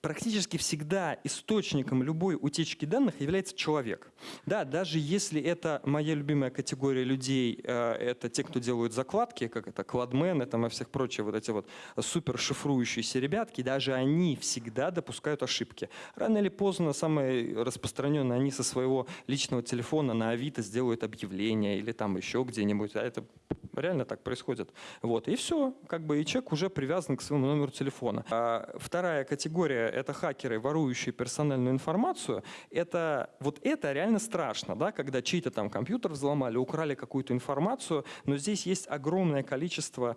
практически всегда источником любой утечки данных является человек. Да, даже если это моя любимая категория людей, э, это те, кто делают закладки, как это кладмены там и всех прочих вот эти вот супер шифрующиеся ребятки, даже они всегда допускают ошибки. Рано или поздно, самое распространенное, они со своего личного телефона на Авито сделают объявление или там еще где-нибудь, а это реально так происходит. Вот, и все, как бы и человек уже привязан к своему номеру телефона. А вторая категория это хакеры, ворующие персональную информацию, это вот это реально страшно, да, когда чей-то там компьютер взломали, украли какую-то информацию, но здесь есть огромное количество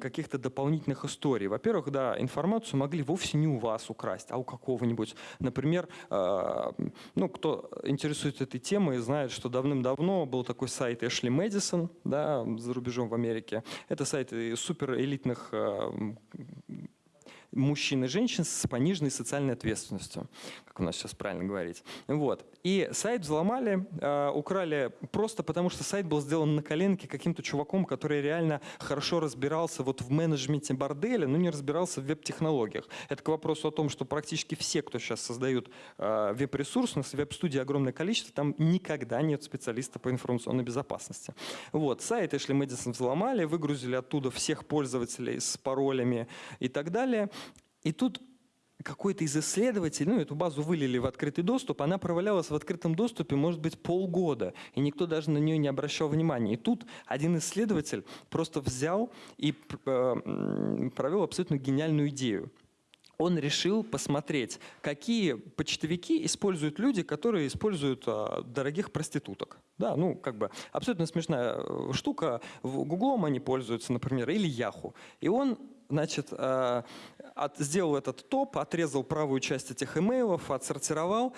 каких-то дополнительных историй. Во-первых, да, информацию могли вовсе не у вас украсть, а у какого-нибудь. Например, э, ну, кто интересуется этой темой, знает, что давным-давно был такой сайт Эшли Мэдисон, да, за рубежом в Америке. Это сайт суперэлитных э, мужчин и женщин с пониженной социальной ответственностью, как у нас сейчас правильно говорить. Вот. И сайт взломали, э, украли просто потому, что сайт был сделан на коленке каким-то чуваком, который реально хорошо разбирался вот в менеджменте борделя, но не разбирался в веб-технологиях. Это к вопросу о том, что практически все, кто сейчас создают э, веб-ресурс, у нас веб-студии огромное количество, там никогда нет специалиста по информационной безопасности. Вот. Сайт Эшли Мэдисон взломали, выгрузили оттуда всех пользователей с паролями и так далее. И тут какой-то из исследователей, ну, эту базу вылили в открытый доступ, она провалялась в открытом доступе, может быть, полгода, и никто даже на нее не обращал внимания. И тут один исследователь просто взял и э, провел абсолютно гениальную идею. Он решил посмотреть, какие почтовики используют люди, которые используют а, дорогих проституток. Да, ну, как бы абсолютно смешная э, штука. Гуглом они пользуются, например, или Яху. И он значит, э, от, сделал этот топ, отрезал правую часть этих имейлов, отсортировал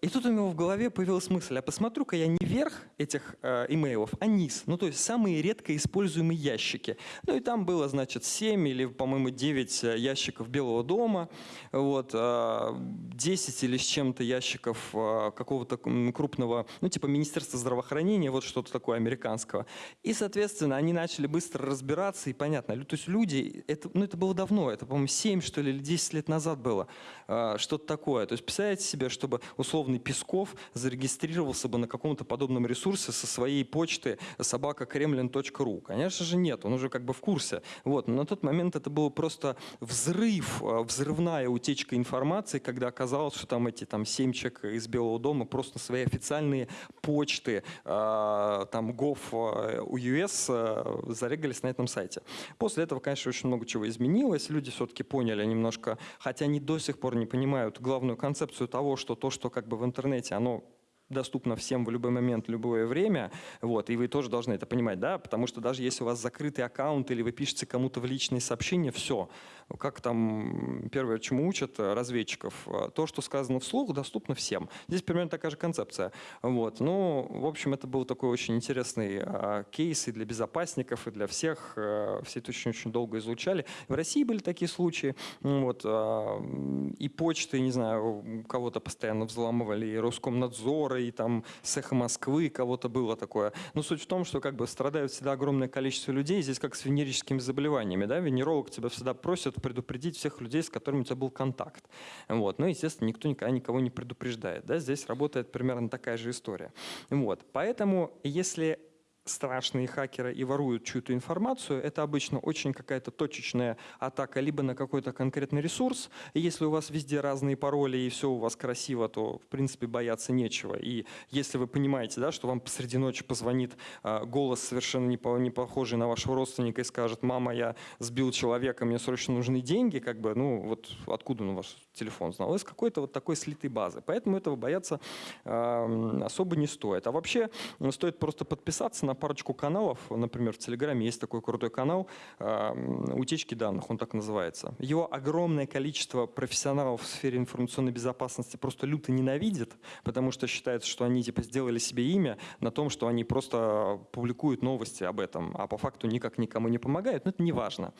и тут у него в голове появилась мысль, а посмотрю-ка я не верх этих э, имейлов, а низ. Ну, то есть самые редко используемые ящики. Ну, и там было, значит, 7 или, по-моему, 9 э, ящиков Белого дома, вот, э, 10 или с чем-то ящиков э, какого-то крупного, ну, типа Министерства здравоохранения, вот что-то такое американского. И, соответственно, они начали быстро разбираться, и понятно, то есть люди, это, ну, это было давно, это, по-моему, 7, что ли, или 10 лет назад было, э, что-то такое. То есть представляете себе, чтобы, условно, условный Песков зарегистрировался бы на каком-то подобном ресурсе со своей почты собакакремлин.ру? Конечно же нет, он уже как бы в курсе. Вот. Но на тот момент это был просто взрыв, а, взрывная утечка информации, когда оказалось, что там эти там, семь человек из Белого дома просто свои официальные почты, а, там gov.us а, зарегались на этом сайте. После этого, конечно, очень много чего изменилось. Люди все-таки поняли немножко, хотя они до сих пор не понимают главную концепцию того, что то, что как бы в интернете, оно доступно всем в любой момент, любое время, вот, и вы тоже должны это понимать, да, потому что даже если у вас закрытый аккаунт или вы пишете кому-то в личные сообщения, все, как там первое, чему учат разведчиков, то, что сказано вслух, доступно всем. Здесь примерно такая же концепция. Вот. Ну, в общем, это был такой очень интересный а, кейс и для безопасников, и для всех. Все это очень-очень долго изучали. В России были такие случаи. Вот, и почты, не знаю, кого-то постоянно взламывали, и Роскомнадзора, и там с «Эхо Москвы» кого-то было такое. Но суть в том, что как бы страдают всегда огромное количество людей, здесь как с венерическими заболеваниями. Да? Венеролог тебя всегда просит предупредить всех людей, с которыми у тебя был контакт. Вот. Ну, естественно, никто никогда никого не предупреждает. Да? Здесь работает примерно такая же история. Вот. Поэтому, если страшные хакеры и воруют чью-то информацию, это обычно очень какая-то точечная атака либо на какой-то конкретный ресурс. И если у вас везде разные пароли и все у вас красиво, то в принципе бояться нечего. И если вы понимаете, да, что вам посреди ночи позвонит э, голос совершенно не, по, не похожий на вашего родственника и скажет, мама, я сбил человека, мне срочно нужны деньги, как бы, ну вот откуда он ваш телефон знал? Из какой-то вот такой слитой базы. Поэтому этого бояться э, особо не стоит. А вообще стоит просто подписаться на парочку каналов, например, в Телеграме есть такой крутой канал «Утечки данных», он так называется. Его огромное количество профессионалов в сфере информационной безопасности просто люто ненавидит, потому что считается, что они типа сделали себе имя на том, что они просто публикуют новости об этом, а по факту никак никому не помогают, но это не важно.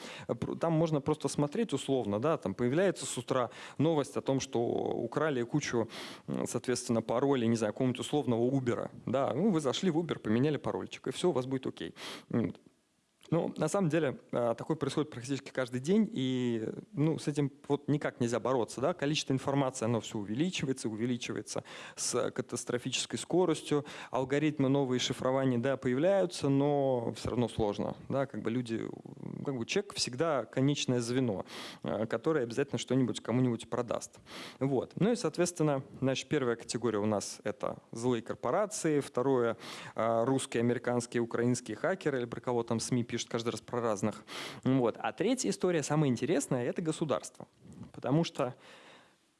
Там можно просто смотреть условно, да, там появляется с утра новость о том, что украли кучу, соответственно, паролей, не знаю, какого-нибудь условного Uber, да, ну вы зашли в Uber, поменяли парольчик, все у вас будет окей. Ну, на самом деле, э, такое происходит практически каждый день, и ну, с этим вот никак нельзя бороться. Да? Количество информации, оно все увеличивается, увеличивается с катастрофической скоростью. Алгоритмы новые шифрования, да, появляются, но все равно сложно. Да? Как бы люди, как бы человек всегда конечное звено, э, которое обязательно что-нибудь кому-нибудь продаст. Вот. Ну и, соответственно, значит, первая категория у нас это злые корпорации, второе э, русские, американские, украинские хакеры, или про кого там СМИ пишут пишут каждый раз про разных. Вот. А третья история, самая интересная, это государство. Потому что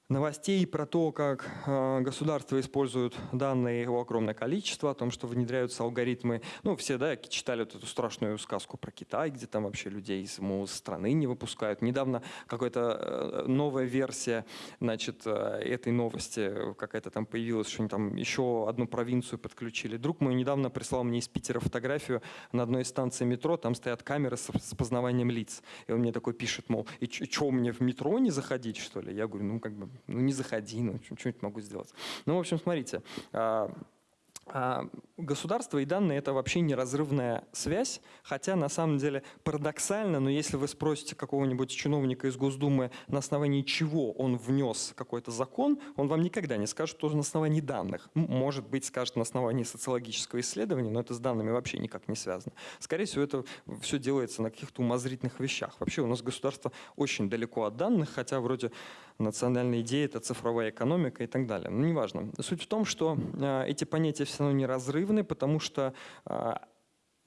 новостей про то, как э, государство использует данные его огромное количество, о том, что внедряются алгоритмы. Ну, все, да, читали вот эту страшную сказку про Китай, где там вообще людей из страны не выпускают. Недавно какая-то э, новая версия, значит, э, этой новости какая-то там появилась, что они там еще одну провинцию подключили. Друг мой недавно прислал мне из Питера фотографию на одной из станций метро, там стоят камеры с, с познаванием лиц. И он мне такой пишет, мол, и что, мне в метро не заходить, что ли? Я говорю, ну, как бы, ну не заходи, ну что-нибудь могу сделать. Ну, в общем, смотрите, а, а государство и данные – это вообще неразрывная связь, хотя на самом деле парадоксально, но если вы спросите какого-нибудь чиновника из Госдумы, на основании чего он внес какой-то закон, он вам никогда не скажет, что на основании данных. Может быть, скажет на основании социологического исследования, но это с данными вообще никак не связано. Скорее всего, это все делается на каких-то умозрительных вещах. Вообще у нас государство очень далеко от данных, хотя вроде национальная идея – это цифровая экономика и так далее. Но неважно. Суть в том, что э, эти понятия все равно неразрывны, потому что э,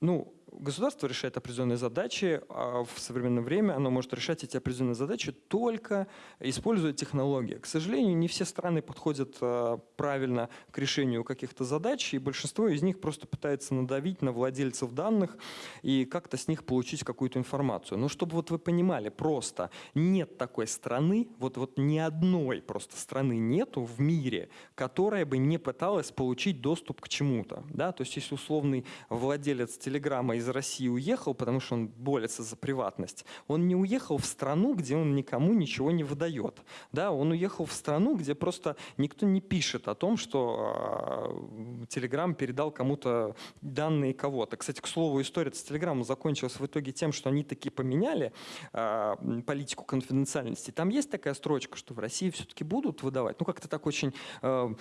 ну, государство решает определенные задачи, а в современное время оно может решать эти определенные задачи только используя технологии. К сожалению, не все страны подходят а, правильно к решению каких-то задач, и большинство из них просто пытается надавить на владельцев данных и как-то с них получить какую-то информацию. Но чтобы вот вы понимали, просто нет такой страны, вот, вот ни одной просто страны нету в мире, которая бы не пыталась получить доступ к чему-то. Да? То есть если условный владелец Телеграма из России уехал, потому что он борется за приватность, он не уехал в страну, где он никому ничего не выдает. Да, он уехал в страну, где просто никто не пишет о том, что Telegram передал кому-то данные кого-то. Кстати, к слову, история с Telegram закончилась в итоге тем, что они таки поменяли э, политику конфиденциальности. Там есть такая строчка, что в России все-таки будут выдавать. Ну, как-то так очень э,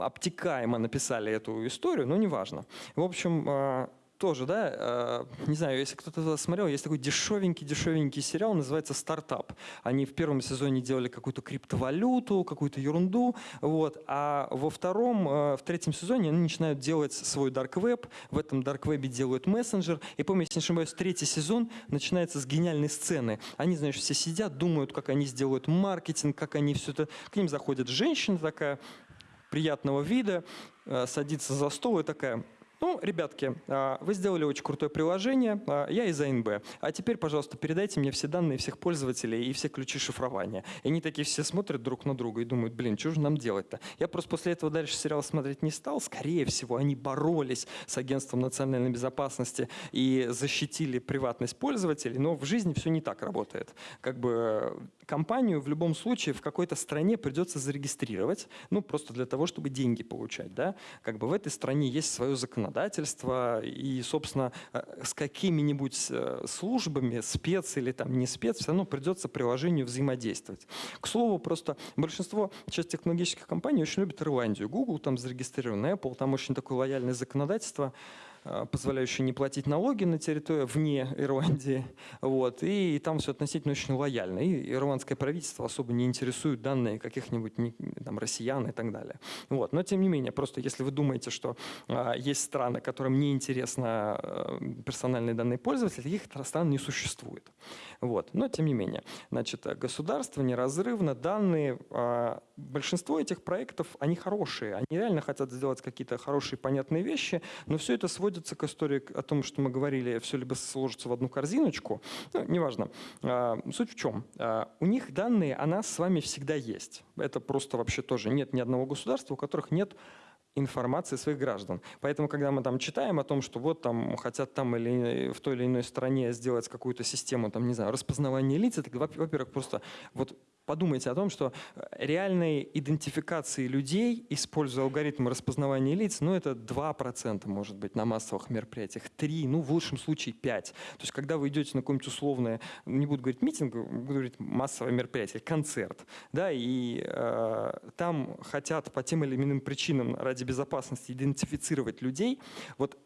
обтекаемо написали эту историю, но неважно. В общем, тоже, да, э, не знаю, если кто-то смотрел, есть такой дешевенький-дешевенький сериал, называется «Стартап». Они в первом сезоне делали какую-то криптовалюту, какую-то ерунду, вот, а во втором, э, в третьем сезоне они начинают делать свой dark web, в этом dark web делают мессенджер, и помню, если не ошибаюсь, третий сезон начинается с гениальной сцены. Они, знаешь, все сидят, думают, как они сделают маркетинг, как они все это... К ним заходит женщина такая, приятного вида, э, садится за стол и такая ну, ребятки, а, вы сделали очень крутое приложение, а, я из АНБ. А теперь, пожалуйста, передайте мне все данные всех пользователей и все ключи шифрования. И они такие все смотрят друг на друга и думают, блин, что же нам делать-то? Я просто после этого дальше сериал смотреть не стал. Скорее всего, они боролись с Агентством национальной безопасности и защитили приватность пользователей, но в жизни все не так работает. Как бы компанию в любом случае в какой-то стране придется зарегистрировать, ну, просто для того, чтобы деньги получать, да. Как бы в этой стране есть свое законодательство, и, собственно, э, с какими-нибудь э, службами, спец или там не спец, все равно придется приложению взаимодействовать. К слову, просто большинство, часть технологических компаний очень любит Ирландию. Google там зарегистрирован, Apple, там очень такое лояльное законодательство. Э, позволяющие не платить налоги на территории вне Ирландии. Вот, и там все относительно очень лояльно. И ирландское правительство особо не интересует данные каких-нибудь там, россиян и так далее. Вот. Но тем не менее, просто если вы думаете, что а, есть страны, которым не интересно а, персональные данные пользователей, их стран не существует. Вот. Но тем не менее, значит, государство неразрывно, данные, а, большинство этих проектов, они хорошие, они реально хотят сделать какие-то хорошие, понятные вещи, но все это сводится к истории о том, что мы говорили, все либо сложится в одну корзиночку, ну, неважно. А, суть в чем? А, у них данные о нас с вами всегда есть. Это просто вообще тоже нет ни одного государства, у которых нет информации своих граждан. Поэтому, когда мы там читаем о том, что вот там хотят там или в той или иной стране сделать какую-то систему, там, не знаю, распознавания лиц, это, во-первых, просто вот подумайте о том, что реальной идентификации людей, используя алгоритмы распознавания лиц, ну это 2% может быть на массовых мероприятиях, 3, ну в лучшем случае 5. То есть когда вы идете на какое-нибудь условное, не буду говорить митинг, буду говорить массовое мероприятие, концерт, да, и э, там хотят по тем или иным причинам ради безопасности идентифицировать людей, вот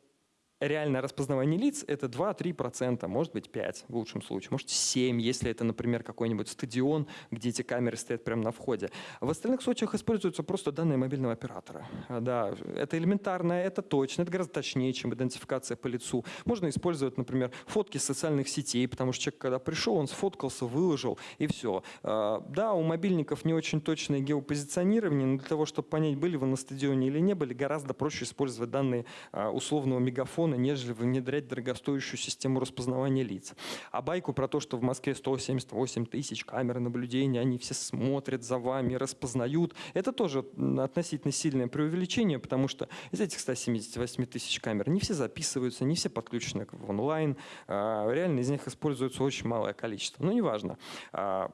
реальное распознавание лиц – это 2-3%, может быть 5% в лучшем случае, может 7%, если это, например, какой-нибудь стадион, где эти камеры стоят прямо на входе. В остальных случаях используются просто данные мобильного оператора. А, да, это элементарно, это точно, это гораздо точнее, чем идентификация по лицу. Можно использовать, например, фотки социальных сетей, потому что человек, когда пришел, он сфоткался, выложил, и все. А, да, у мобильников не очень точное геопозиционирование, но для того, чтобы понять, были вы на стадионе или не были, гораздо проще использовать данные а, условного мегафона, телефона, нежели внедрять дорогостоящую систему распознавания лиц. А байку про то, что в Москве 178 тысяч камер наблюдения, они все смотрят за вами, распознают, это тоже относительно сильное преувеличение, потому что из этих 178 тысяч камер не все записываются, не все подключены в онлайн, а, реально из них используется очень малое количество. Но неважно, а,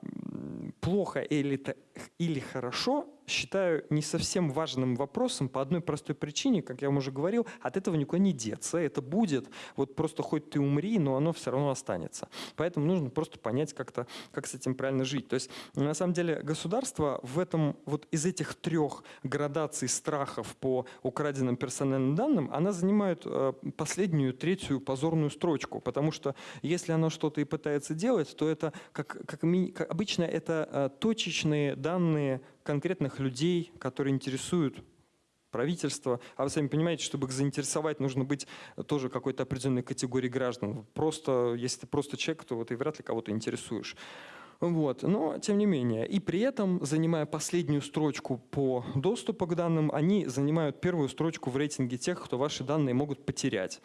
плохо или, или хорошо, считаю не совсем важным вопросом по одной простой причине, как я вам уже говорил, от этого никуда не деться, это будет, вот просто хоть ты умри, но оно все равно останется. Поэтому нужно просто понять как-то, как с этим правильно жить. То есть на самом деле государство в этом, вот из этих трех градаций страхов по украденным персональным данным, она занимает э, последнюю, третью позорную строчку, потому что если оно что-то и пытается делать, то это, как, как, как обычно, это э, точечные данные конкретных людей, которые интересуют правительство. А вы сами понимаете, чтобы их заинтересовать, нужно быть тоже какой-то определенной категории граждан. Просто, если ты просто человек, то вот и вряд ли кого-то интересуешь. Вот. Но, тем не менее, и при этом, занимая последнюю строчку по доступу к данным, они занимают первую строчку в рейтинге тех, кто ваши данные могут потерять.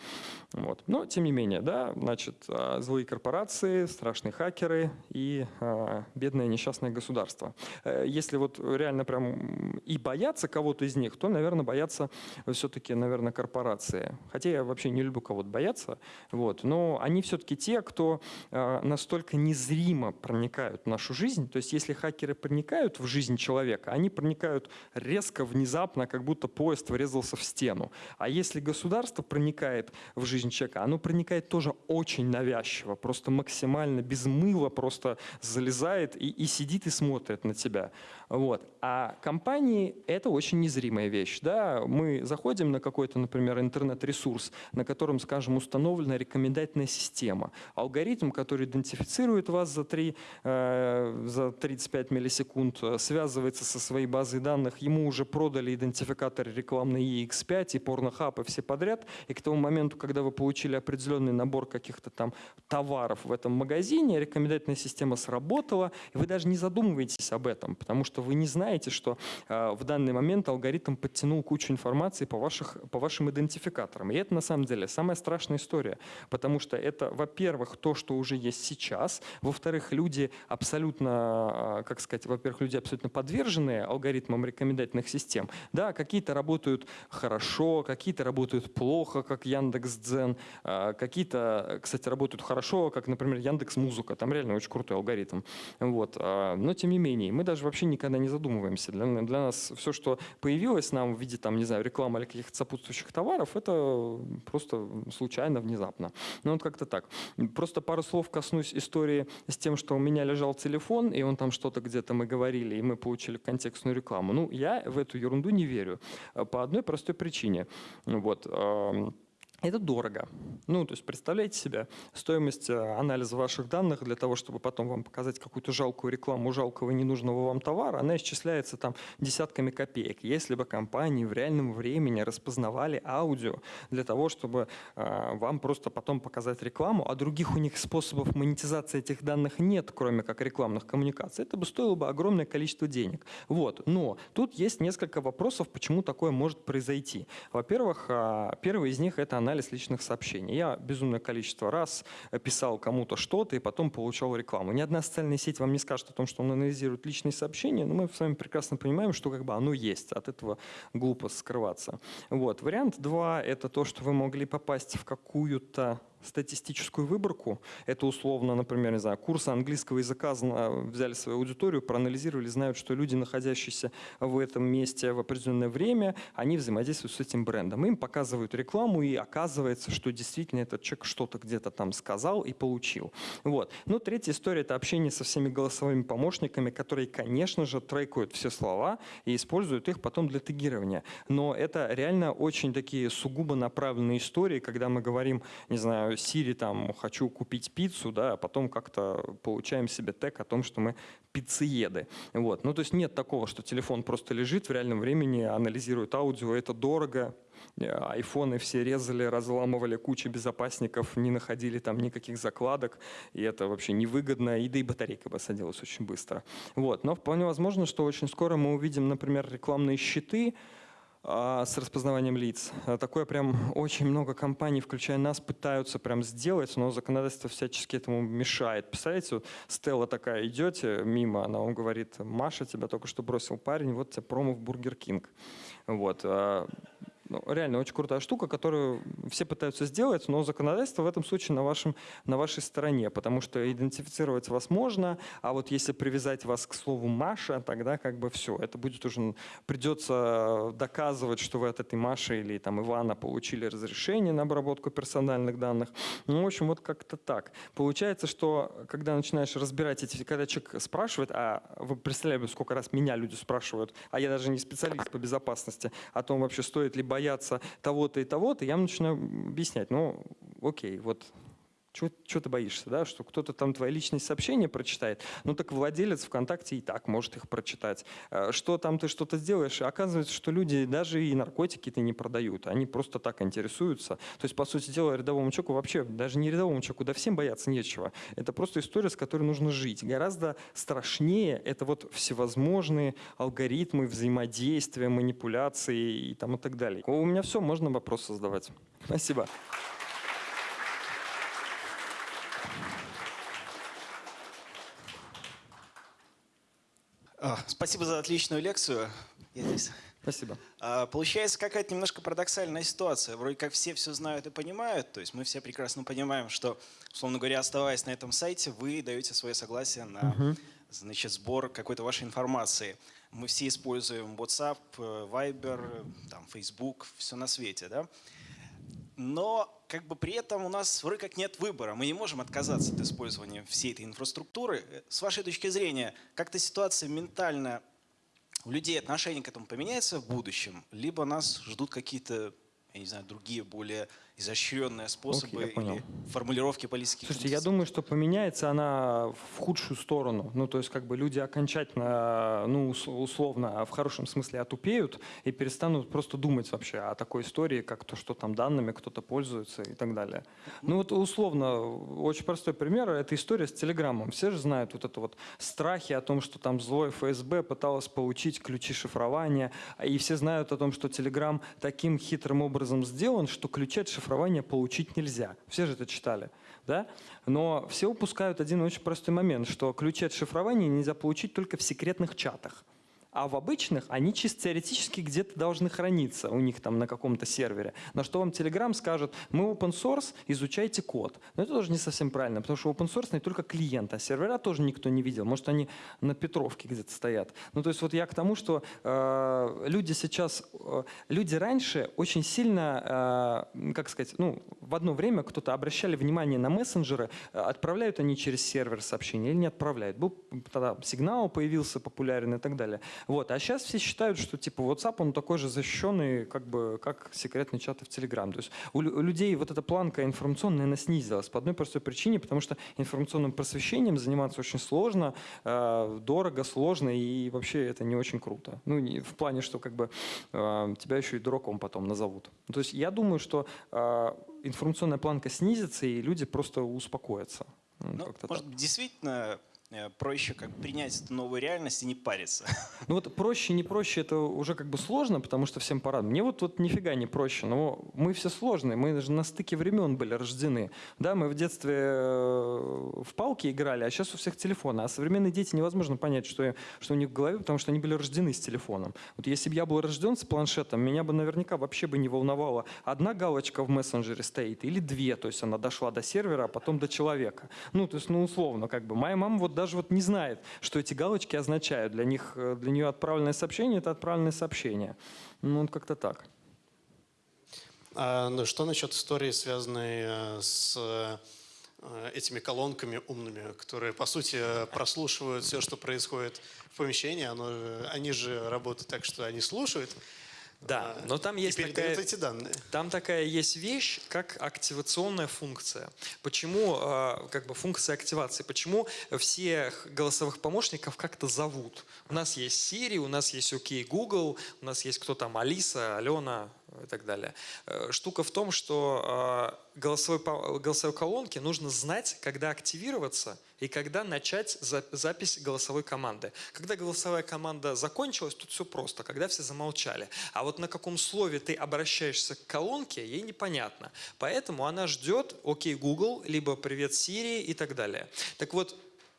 Вот. Но, тем не менее, да, значит, а, злые корпорации, страшные хакеры и а, бедное несчастное государство. Э, если вот реально прям и бояться кого-то из них, то, наверное, боятся все-таки, наверное, корпорации. Хотя я вообще не люблю кого-то бояться, вот. но они все-таки те, кто а, настолько незримо проникает проникают в нашу жизнь. То есть если хакеры проникают в жизнь человека, они проникают резко, внезапно, как будто поезд врезался в стену. А если государство проникает в жизнь человека, оно проникает тоже очень навязчиво, просто максимально без мыла, просто залезает и, и сидит и смотрит на тебя. Вот. А компании — это очень незримая вещь. Да? Мы заходим на какой-то, например, интернет-ресурс, на котором, скажем, установлена рекомендательная система. Алгоритм, который идентифицирует вас за, 3, э, за 35 миллисекунд, э, связывается со своей базой данных, ему уже продали идентификатор рекламный EX5 и Pornhub и все подряд, и к тому моменту, когда вы получили определенный набор каких-то там товаров в этом магазине, рекомендательная система сработала, и вы даже не задумываетесь об этом, потому что вы не знаете, что э, в данный момент алгоритм подтянул кучу информации по, ваших, по вашим идентификаторам. И это на самом деле самая страшная история, потому что это, во-первых, то, что уже есть сейчас, во-вторых, люди абсолютно, э, как сказать, во-первых, люди абсолютно подверженные алгоритмам рекомендательных систем. Да, какие-то работают хорошо, какие-то работают плохо, как Яндекс.Дзен, э, какие-то, кстати, работают хорошо, как, например, Яндекс Музыка, там реально очень крутой алгоритм. Вот. Но, тем не менее, мы даже вообще никогда не задумываемся. Для, для нас все, что появилось нам в виде, там, не знаю, рекламы или каких-то сопутствующих товаров, это просто случайно, внезапно. Ну вот как-то так. Просто пару слов коснусь истории с тем, что у меня лежал телефон, и он там что-то где-то мы говорили, и мы получили контекстную рекламу. Ну, я в эту ерунду не верю. По одной простой причине. Вот. Это дорого. Ну, то есть представляете себе стоимость э, анализа ваших данных для того, чтобы потом вам показать какую-то жалкую рекламу жалкого ненужного вам товара, она исчисляется там десятками копеек. Если бы компании в реальном времени распознавали аудио для того, чтобы э, вам просто потом показать рекламу, а других у них способов монетизации этих данных нет, кроме как рекламных коммуникаций, это бы стоило бы огромное количество денег. Вот. Но тут есть несколько вопросов, почему такое может произойти. Во-первых, э, первый из них – это анализ анализ личных сообщений. Я безумное количество раз писал кому-то что-то и потом получал рекламу. Ни одна социальная сеть вам не скажет о том, что он анализирует личные сообщения, но мы с вами прекрасно понимаем, что как бы оно есть. От этого глупо скрываться. Вот. Вариант два – это то, что вы могли попасть в какую-то статистическую выборку. Это условно, например, не знаю, курсы английского языка взяли свою аудиторию, проанализировали, знают, что люди, находящиеся в этом месте в определенное время, они взаимодействуют с этим брендом. Им показывают рекламу, и оказывается, что действительно этот человек что-то где-то там сказал и получил. Вот. Ну, третья история – это общение со всеми голосовыми помощниками, которые, конечно же, трекают все слова и используют их потом для тегирования. Но это реально очень такие сугубо направленные истории, когда мы говорим, не знаю, Siri там «хочу купить пиццу», да, а потом как-то получаем себе тег о том, что мы пиццееды. Вот. Ну, то есть нет такого, что телефон просто лежит в реальном времени, анализирует аудио, это дорого, айфоны все резали, разламывали кучу безопасников, не находили там никаких закладок, и это вообще невыгодно, и да и батарейка бы садилась очень быстро. Вот. Но вполне возможно, что очень скоро мы увидим, например, рекламные щиты, а, с распознаванием лиц. А, такое прям очень много компаний, включая нас, пытаются прям сделать, но законодательство всячески этому мешает. Представляете, вот стела такая, идете мимо, она вам говорит, Маша, тебя только что бросил парень, вот тебе промо в Бургер Кинг. Вот. Ну, реально очень крутая штука, которую все пытаются сделать, но законодательство в этом случае на, вашем, на вашей стороне, потому что идентифицировать вас можно, а вот если привязать вас к слову «Маша», тогда как бы все, это будет уже, придется доказывать, что вы от этой Маши или там Ивана получили разрешение на обработку персональных данных. Ну, в общем, вот как-то так. Получается, что когда начинаешь разбирать эти, когда человек спрашивает, а вы представляете, сколько раз меня люди спрашивают, а я даже не специалист по безопасности, о том вообще стоит ли бояться боятся того-то и того-то, я начинаю объяснять, ну, окей, вот чего ты боишься, да, что кто-то там твои личные сообщения прочитает? Ну так владелец ВКонтакте и так может их прочитать. Э, что там ты что-то сделаешь? Оказывается, что люди даже и наркотики-то не продают, они просто так интересуются. То есть, по сути дела, рядовому человеку вообще, даже не рядовому человеку, да всем бояться нечего. Это просто история, с которой нужно жить. Гораздо страшнее это вот всевозможные алгоритмы взаимодействия, манипуляции и, там, и так далее. У меня все, можно вопросы задавать. Спасибо. Спасибо за отличную лекцию. Я здесь. Спасибо. А, получается какая-то немножко парадоксальная ситуация. Вроде как все все знают и понимают, то есть мы все прекрасно понимаем, что, условно говоря, оставаясь на этом сайте, вы даете свое согласие на угу. значит, сбор какой-то вашей информации. Мы все используем WhatsApp, э, Viber, там, Facebook, все на свете, да? Но как бы при этом у нас вроде как нет выбора. Мы не можем отказаться от использования всей этой инфраструктуры. С вашей точки зрения, как-то ситуация ментально у людей отношение к этому поменяется в будущем, либо нас ждут какие-то, я не знаю, другие более изощренные способы Окей, или формулировки политических Слушайте, я думаю, что поменяется она в худшую сторону. Ну, то есть, как бы люди окончательно, ну, условно, в хорошем смысле отупеют и перестанут просто думать вообще о такой истории, как то, что там данными кто-то пользуется и так далее. Ну, вот условно, очень простой пример, это история с Телеграмом. Все же знают вот это вот страхи о том, что там злой ФСБ пыталась получить ключи шифрования, и все знают о том, что Телеграм таким хитрым образом сделан, что ключи от шифрования шифрования получить нельзя. Все же это читали. Да? Но все упускают один очень простой момент, что ключи от шифрования нельзя получить только в секретных чатах а в обычных они чисто теоретически где-то должны храниться у них там на каком-то сервере. На что вам Telegram скажет, мы open source, изучайте код. Но это тоже не совсем правильно, потому что open source не только клиент, а сервера тоже никто не видел. Может, они на Петровке где-то стоят. Ну, то есть вот я к тому, что э, люди сейчас, э, люди раньше очень сильно, э, как сказать, ну, в одно время кто-то обращали внимание на мессенджеры, э, отправляют они через сервер сообщения или не отправляют. Был тогда сигнал появился популярен и так далее. Вот. А сейчас все считают, что типа WhatsApp, он такой же защищенный, как, бы, как секретные чаты в Telegram. То есть у, людей вот эта планка информационная, она снизилась по одной простой причине, потому что информационным просвещением заниматься очень сложно, э, дорого, сложно и вообще это не очень круто. Ну, в плане, что как бы э, тебя еще и дураком потом назовут. То есть я думаю, что э, информационная планка снизится, и люди просто успокоятся. Ну, может, так. действительно проще как принять эту новую реальность и не париться? [laughs] Ну вот проще, не проще, это уже как бы сложно, потому что всем пора. Мне вот, вот нифига не проще, но мы все сложные, мы же на стыке времен были рождены. Да, мы в детстве э, в палки играли, а сейчас у всех телефоны. А современные дети невозможно понять, что, что у них в голове, потому что они были рождены с телефоном. Вот если бы я был рожден с планшетом, меня бы наверняка вообще бы не волновало, одна галочка в мессенджере стоит или две, то есть она дошла до сервера, а потом до человека. Ну, то есть, ну, условно, как бы. Моя мама вот даже вот не знает, что эти галочки означают. Для них, э, для нее отправленное сообщение – это отправленное сообщение. Ну, вот как-то так. А, ну, что насчет истории, связанной э, с э, этими колонками умными, которые, по сути, прослушивают все, что происходит в помещении. Оно, они же работают так, что они слушают. Да, а, но там и есть передают такая- эти данные. Там такая есть вещь, как активационная функция. Почему, э, как бы функция активации, почему всех голосовых помощников как-то зовут? У нас есть Siri, у нас есть OK Google, у нас есть кто там, Алиса, Алена и так далее. Э, Штука в том, что э, голосовой, голосовой колонке нужно знать, когда активироваться и когда начать за- запись голосовой команды. Когда голосовая команда закончилась, тут все просто, когда все замолчали. А вот на каком слове ты обращаешься к колонке, ей непонятно. Поэтому она ждет «Окей, Google», либо «Привет, Siri» и так далее. Так вот,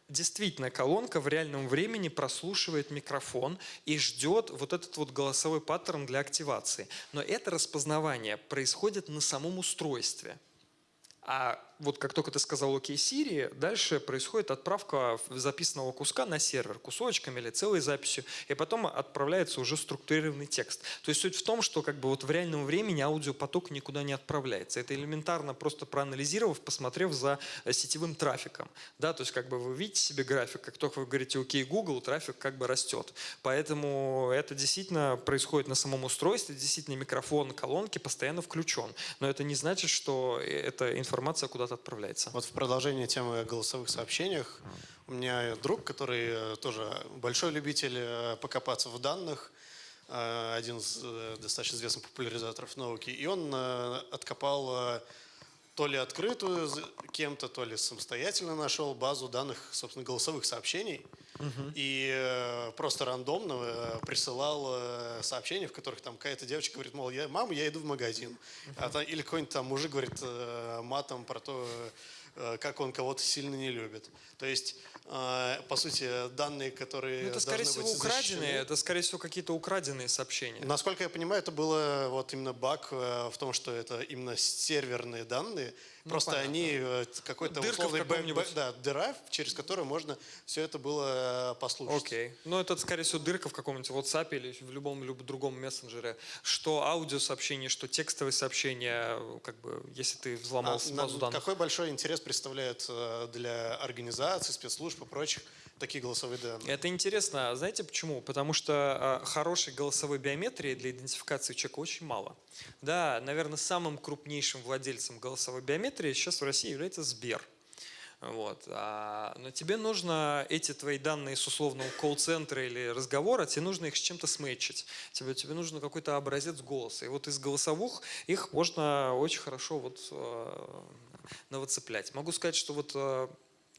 Действительно, колонка в реальном времени прослушивает микрофон и ждет вот этот вот голосовой паттерн для активации. Но это распознавание происходит на самом устройстве. А вот как только ты сказал «Окей, Siri», дальше происходит отправка записанного куска на сервер кусочками или целой записью, и потом отправляется уже структурированный текст. То есть суть в том, что как бы вот в реальном времени аудиопоток никуда не отправляется. Это элементарно просто проанализировав, посмотрев за э, сетевым трафиком. Да, то есть как бы вы видите себе график, как только вы говорите «Окей, Google», трафик как бы растет. Поэтому это действительно происходит на самом устройстве, действительно микрофон колонки постоянно включен. Но это не значит, что э, эта информация куда-то отправляется. Вот в продолжение темы о голосовых сообщениях. У меня друг, который э, тоже большой любитель э, покопаться в данных, э, один из достаточно известных популяризаторов науки, и он откопал то ли открытую кем-то, то ли самостоятельно нашел базу данных, собственно, голосовых сообщений. И э, просто рандомно э, присылал э, сообщения, в которых там какая-то девочка говорит, мол, я, мама, я иду в магазин. А там- или какой-нибудь там мужик говорит э, матом про то, э, как он кого-то сильно не любит. То есть, э, по сути, данные, которые Ну, это, скорее всего, украденные, это, скорее всего, какие-то украденные сообщения. Насколько я понимаю, это было вот именно баг э, в том, что это именно серверные данные. Просто понятно. они э, какой-то Дырка в условный бэк- да, дыра, через которую можно все это было э, послушать. Окей. Ну, это, скорее всего, дырка в каком-нибудь WhatsApp или в любом любом другом мессенджере. Что аудиосообщение, что текстовые сообщения, как бы, если ты взломал А, базу на- данных. Какой большой интерес представляет э, для организаций, спецслужб и прочих такие голосовые данные? Это интересно. Знаете почему? Потому что э, хорошей голосовой биометрии для идентификации человека очень мало. Да, наверное, самым крупнейшим владельцем голосовой биометрии сейчас в России является Сбер. Вот. А, но тебе нужно эти твои данные с условного колл-центра или разговора, тебе нужно их с чем-то сметчить. Тебе, тебе нужно какой-то образец голоса. И вот из голосовых их можно очень хорошо вот, э, навыцеплять. Могу сказать, что вот э,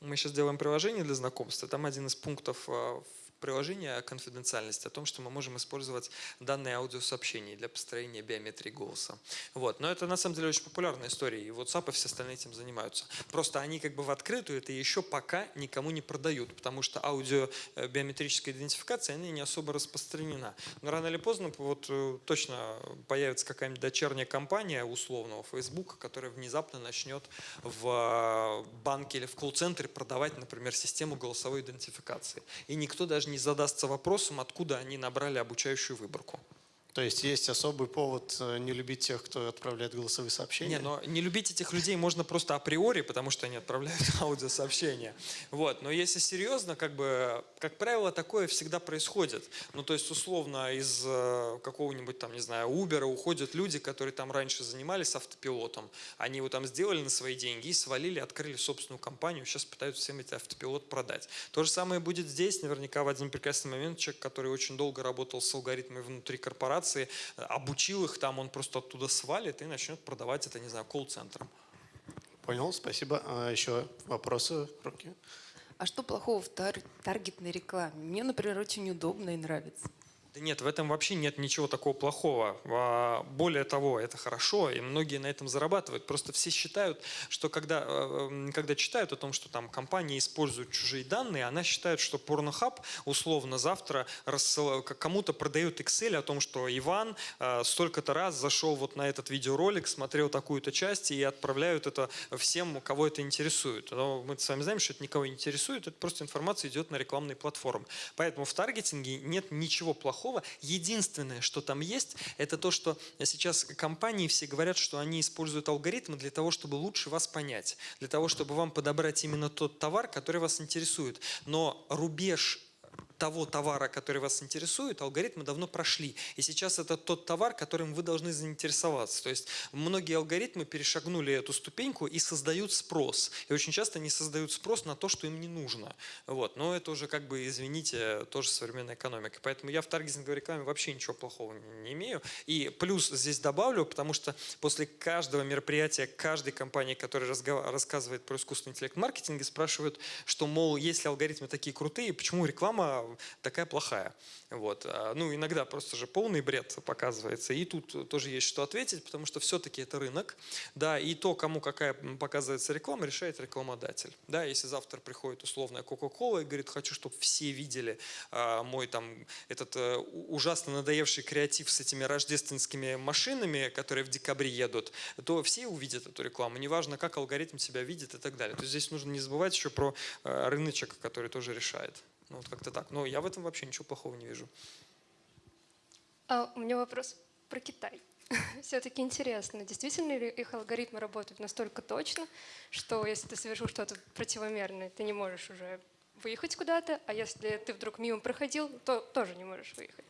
мы сейчас делаем приложение для знакомства. Там один из пунктов э, приложения о конфиденциальности, о том, что мы можем использовать данные аудиосообщений для построения биометрии голоса. Вот. Но это на самом деле очень популярная история, и WhatsApp и все остальные этим занимаются. Просто они как бы в открытую это еще пока никому не продают, потому что аудиобиометрическая идентификация, она не особо распространена. Но рано или поздно вот э, точно появится какая-нибудь дочерняя компания условного Facebook, которая внезапно начнет в э, банке или в колл-центре продавать, например, систему голосовой идентификации. И никто даже не задастся вопросом, откуда они набрали обучающую выборку. То есть есть особый повод э, не любить тех, кто отправляет голосовые сообщения? Не, но не любить этих людей можно просто априори, потому что они отправляют [laughs] аудиосообщения. Вот. Но если серьезно, как бы, как правило, такое всегда происходит. Ну, то есть, условно, из э, какого-нибудь там, не знаю, Uber уходят люди, которые там раньше занимались автопилотом. Они его там сделали на свои деньги и свалили, открыли собственную компанию, сейчас пытаются всем эти автопилот продать. То же самое будет здесь. Наверняка в один прекрасный момент человек, который очень долго работал с алгоритмами внутри корпорации, обучил их там, он просто оттуда свалит и начнет продавать это, не знаю, колл-центром. Понял, спасибо. А еще вопросы, руки? А что плохого в тар- таргетной рекламе? Мне, например, очень удобно и нравится. Да нет, в этом вообще нет ничего такого плохого. А, Более того, это хорошо, и многие на этом зарабатывают. Просто все считают, что когда, э, м, когда читают о том, что там компания использует чужие данные, она считает, что Pornhub условно завтра кому-то продает Excel о том, что Иван э, столько-то раз зашел вот на этот видеоролик, смотрел такую-то часть и отправляют это всем, кого это интересует. Но мы с вами знаем, что это никого не интересует, это просто информация идет на рекламные платформы. Поэтому в таргетинге нет ничего плохого. Единственное, что там есть, это то, что сейчас компании все говорят, что они используют алгоритмы для того, чтобы лучше вас понять, для того, чтобы вам подобрать именно тот товар, который вас интересует. Но рубеж того товара, который вас интересует, алгоритмы давно прошли. И сейчас это тот товар, которым вы должны заинтересоваться. То есть многие алгоритмы перешагнули эту ступеньку и создают спрос. И очень часто они создают спрос на то, что им не нужно. Вот. Но это уже, как бы, извините, тоже современная экономика. Поэтому я в таргетинговой рекламе вообще ничего плохого не- имею. И плюс здесь добавлю, потому что после каждого мероприятия, каждой компании, которая рассказывает про искусственный интеллект маркетинге, спрашивают, что, мол, если алгоритмы такие крутые, почему реклама такая плохая? Вот. А, Ну, иногда просто же полный бред показывается. И тут тоже есть что ответить, потому что все-таки это рынок. Да, и то, кому какая показывается реклама, решает рекламодатель. Да, если завтра приходит условная Coca-Cola и говорит, хочу, чтобы все видели а, мой там этот у- ужасно надоевший креатив с этими рождественскими машинами, которые в декабре едут, то все увидят эту рекламу. Неважно, как алгоритм себя видит и так далее. То есть здесь нужно не забывать еще про э, рыночек, который тоже решает. Ну, вот как-то так. Но я в этом вообще ничего плохого не вижу. А у меня вопрос про Китай. [laughs] Все-таки интересно, действительно ли их алгоритмы работают настолько точно, что если ты совершил что-то противомерное, ты не можешь уже выехать куда-то, а если ты вдруг мимо проходил, то тоже не можешь выехать.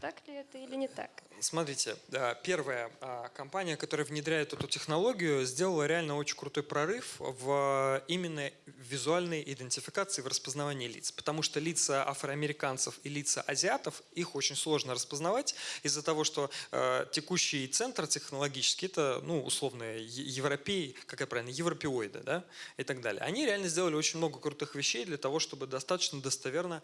Так ли это или не так? Смотрите, первая а, компания, которая внедряет эту технологию, сделала реально очень крутой прорыв в именно визуальной идентификации, в распознавании лиц. Потому что лица афроамериканцев и лица азиатов, их очень сложно распознавать из-за того, что э, текущий центр технологический, это, ну, условно, европей, как я правильно, европеоиды, да, и так далее. Они реально сделали очень много крутых вещей для того, чтобы достаточно достоверно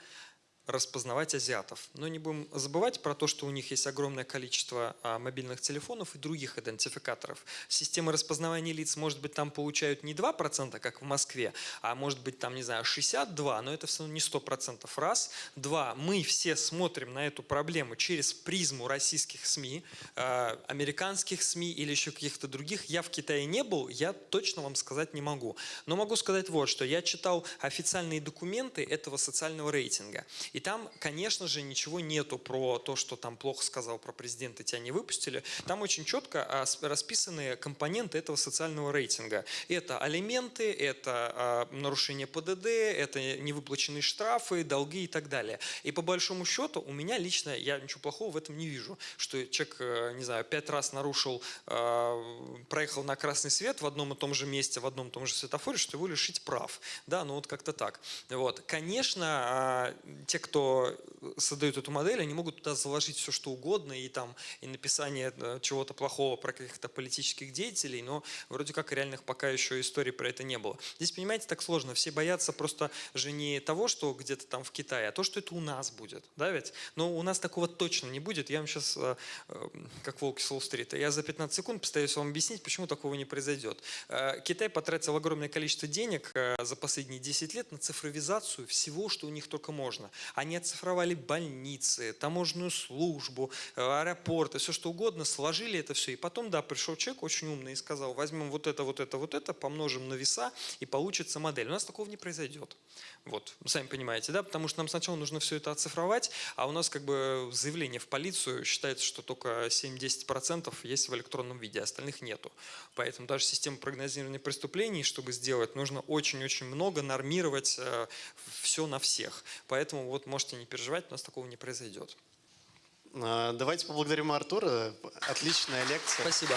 распознавать азиатов. Но не будем забывать про то, что у них есть огромное количество а, мобильных телефонов и других идентификаторов. Системы распознавания лиц, может быть, там получают не 2%, как в Москве, а может быть, там, не знаю, 62%, но это все равно не 100% раз. Два, мы все смотрим на эту проблему через призму российских СМИ, а, американских СМИ или еще каких-то других. Я в Китае не был, я точно вам сказать не могу. Но могу сказать вот, что я читал официальные документы этого социального рейтинга. И там, конечно же, ничего нету про то, что там плохо сказал про президента, тебя не выпустили. Там очень четко а, расписаны компоненты этого социального рейтинга. Это алименты, это а, нарушение ПДД, это невыплаченные штрафы, долги и так далее. И по большому счету у меня лично, я ничего плохого в этом не вижу, что человек, э, не знаю, пять раз нарушил, э, проехал на красный свет в одном и том же месте, в одном и том же светофоре, что его лишить прав. Да, ну вот как-то так. Вот. Конечно, а, те, кто создают эту модель, они могут туда заложить все, что угодно, и там и написание э, чего-то плохого про каких-то политических деятелей, но вроде как реальных пока еще историй про это не было. Здесь, понимаете, так сложно. Все боятся просто же не того, что где-то там в Китае, а то, что это у нас будет. Да, ведь? Но у нас такого точно не будет. Я вам сейчас, как волки с Уолл-стрита, я за 15 секунд постараюсь вам объяснить, почему такого не произойдет. Э, Китай потратил огромное количество денег э, за последние 10 лет на цифровизацию всего, что у них только можно. Они оцифровали больницы, таможенную службу, э, аэропорты, все что угодно, сложили это все. И потом, да, пришел человек очень умный и сказал, возьмем вот это, вот это, вот это, помножим на веса, и получится модель. У нас такого не произойдет. Вот, сами понимаете, да, потому что нам сначала нужно все это оцифровать, а у нас как бы заявление в полицию считается, что только 7-10% есть в электронном виде, остальных нету. Поэтому даже система прогнозирования преступлений, чтобы сделать, нужно очень-очень много нормировать все на всех. Поэтому вот можете не переживать, у нас такого не произойдет. А, Давайте поблагодарим Артура. Отличная лекция. Спасибо.